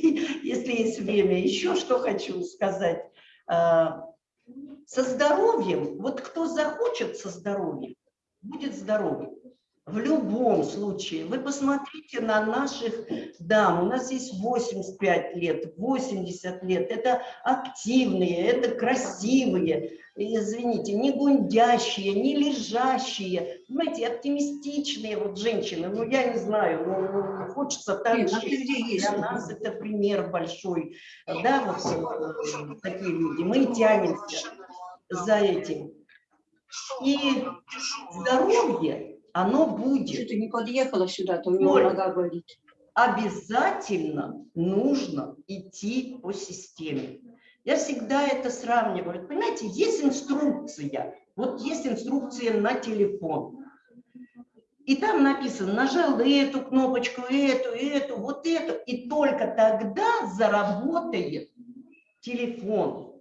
[SPEAKER 8] если есть время, еще что хочу сказать. А, со здоровьем, вот кто захочет со здоровьем, будет здоровым. В любом случае, вы посмотрите на наших дам, у нас есть 85 лет, 80 лет, это активные, это красивые, извините, не гундящие, не лежащие, понимаете, оптимистичные вот женщины, ну я не знаю, ну, ну хочется так же, для нас это пример большой, да, вот э, такие люди, мы тянемся за этим. И здоровье оно будет.
[SPEAKER 16] Что ты не подъехала сюда, то у него нога болит.
[SPEAKER 8] Обязательно нужно идти по системе. Я всегда это сравниваю. Понимаете, есть инструкция. Вот есть инструкция на телефон. И там написано, нажал эту кнопочку, эту, эту, вот эту. И только тогда заработает телефон.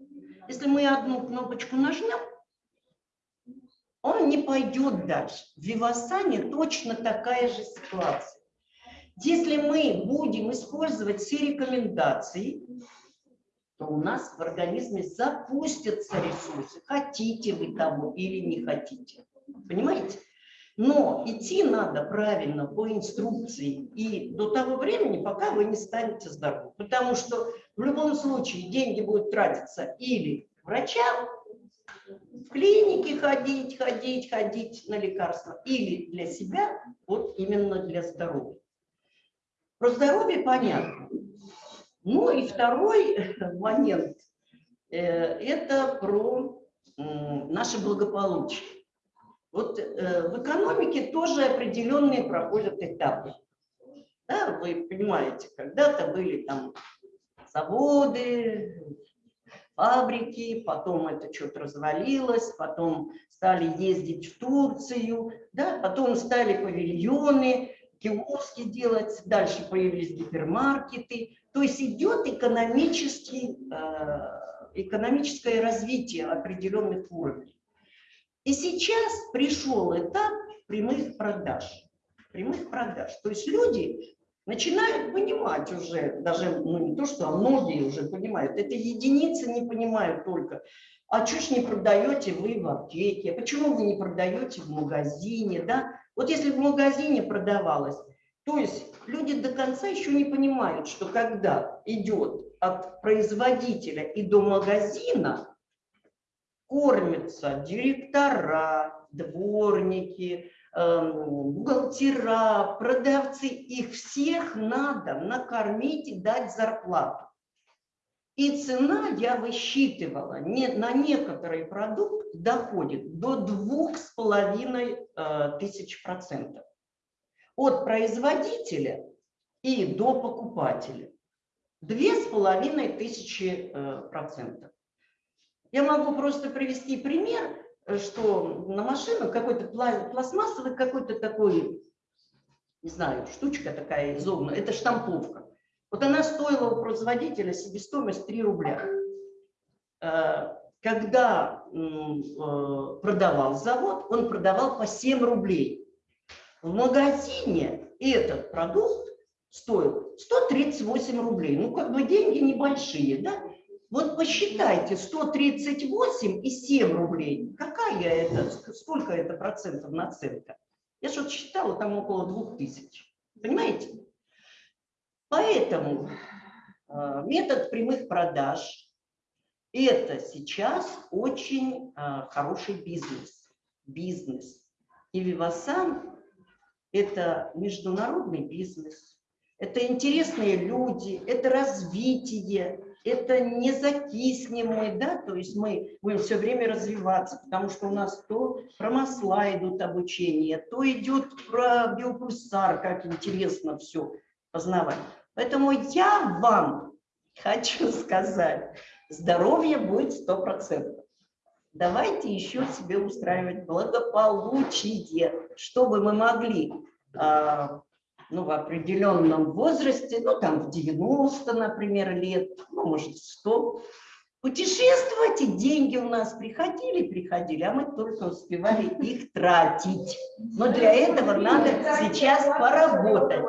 [SPEAKER 8] Если мы одну кнопочку нажмем, он не пойдет дальше. В Вивасане точно такая же ситуация. Если мы будем использовать все рекомендации, то у нас в организме запустятся ресурсы, хотите вы того или не хотите. Понимаете? Но идти надо правильно по инструкции и до того времени, пока вы не станете здоровы. Потому что в любом случае деньги будут тратиться или врачам, в клинике ходить, ходить, ходить на лекарства или для себя, вот именно для здоровья. Про здоровье понятно. Ну и второй момент э, – это про наше благополучие. Вот э, в экономике тоже определенные проходят этапы. Да, вы понимаете, когда-то были там заводы, фабрики, потом это что-то развалилось, потом стали ездить в Турцию, да, потом стали павильоны, киоски делать, дальше появились гипермаркеты. То есть идет экономический, э, экономическое развитие определенных уровней. И сейчас пришел этап прямых продаж. Прямых продаж. То есть люди начинают понимать уже, даже ну, не то, что, а многие уже понимают, это единицы не понимают только, а что ж не продаете вы в аптеке, почему вы не продаете в магазине, да? Вот если в магазине продавалось, то есть люди до конца еще не понимают, что когда идет от производителя и до магазина, кормятся директора, дворники, Эм, бухгалтера, продавцы, их всех надо накормить и дать зарплату. И цена, я высчитывала, не, на некоторый продукт доходит до двух с половиной э, тысяч процентов. От производителя и до покупателя. Две с половиной тысячи э, процентов. Я могу просто привести пример. э, что на машину какой-то пла- пластмассовый какой-то такой, не знаю, штучка такая изогнутая, это штамповка. Вот она стоила у производителя себестоимость 3 рубля. Э, Когда продавал завод, он продавал по 7 рублей. В магазине этот продукт стоил 138 рублей. Ну, как бы деньги небольшие, да? Вот посчитайте, 138 и 7 рублей. Какая это, ск- сколько это процентов наценка? Я что-то считала, там около 2000. Понимаете? Поэтому э, метод прямых продаж – это сейчас очень э, хороший бизнес. Бизнес. И Вивасан – это международный бизнес. Это интересные люди, это развитие, это не закиснем да, то есть мы будем все время развиваться, потому что у нас то про масла идут обучение, то идет про биопульсар, как интересно все познавать. Поэтому я вам хочу сказать, здоровье будет сто процентов. Давайте еще себе устраивать благополучие, чтобы мы могли а, ну, в определенном возрасте, ну, там, в 90, например, лет, ну, может, в 100, путешествовать, и деньги у нас приходили, приходили, а мы только успевали их тратить. Но для этого надо сейчас поработать.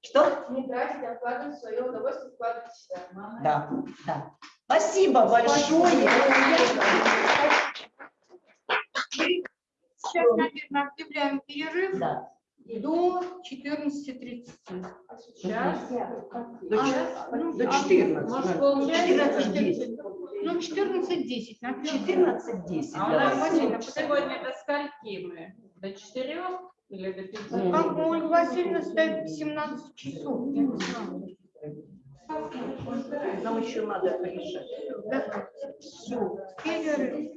[SPEAKER 8] Что?
[SPEAKER 2] Не тратить, а вкладывать свое удовольствие, вкладывать в себя.
[SPEAKER 8] Да, да. Спасибо большое.
[SPEAKER 1] Сейчас, наверное, объявляем перерыв
[SPEAKER 8] Да.
[SPEAKER 1] до 14.30.
[SPEAKER 2] Сейчас.
[SPEAKER 8] До
[SPEAKER 1] А, ну,
[SPEAKER 8] до
[SPEAKER 1] а,
[SPEAKER 8] 14.
[SPEAKER 1] может,
[SPEAKER 8] да.
[SPEAKER 1] получается,
[SPEAKER 8] 14:10.
[SPEAKER 1] Ну, 14.10. на первом.
[SPEAKER 8] 14.10.
[SPEAKER 2] А у нас
[SPEAKER 8] давай.
[SPEAKER 1] Васильевна,
[SPEAKER 2] сегодня до скольки мы? До четырех или до пяти?
[SPEAKER 1] Ну, Как у Ольги Васильевны стоит 17 часов, я не знаю.
[SPEAKER 8] Нам еще надо порешать.
[SPEAKER 1] Все, перерыв.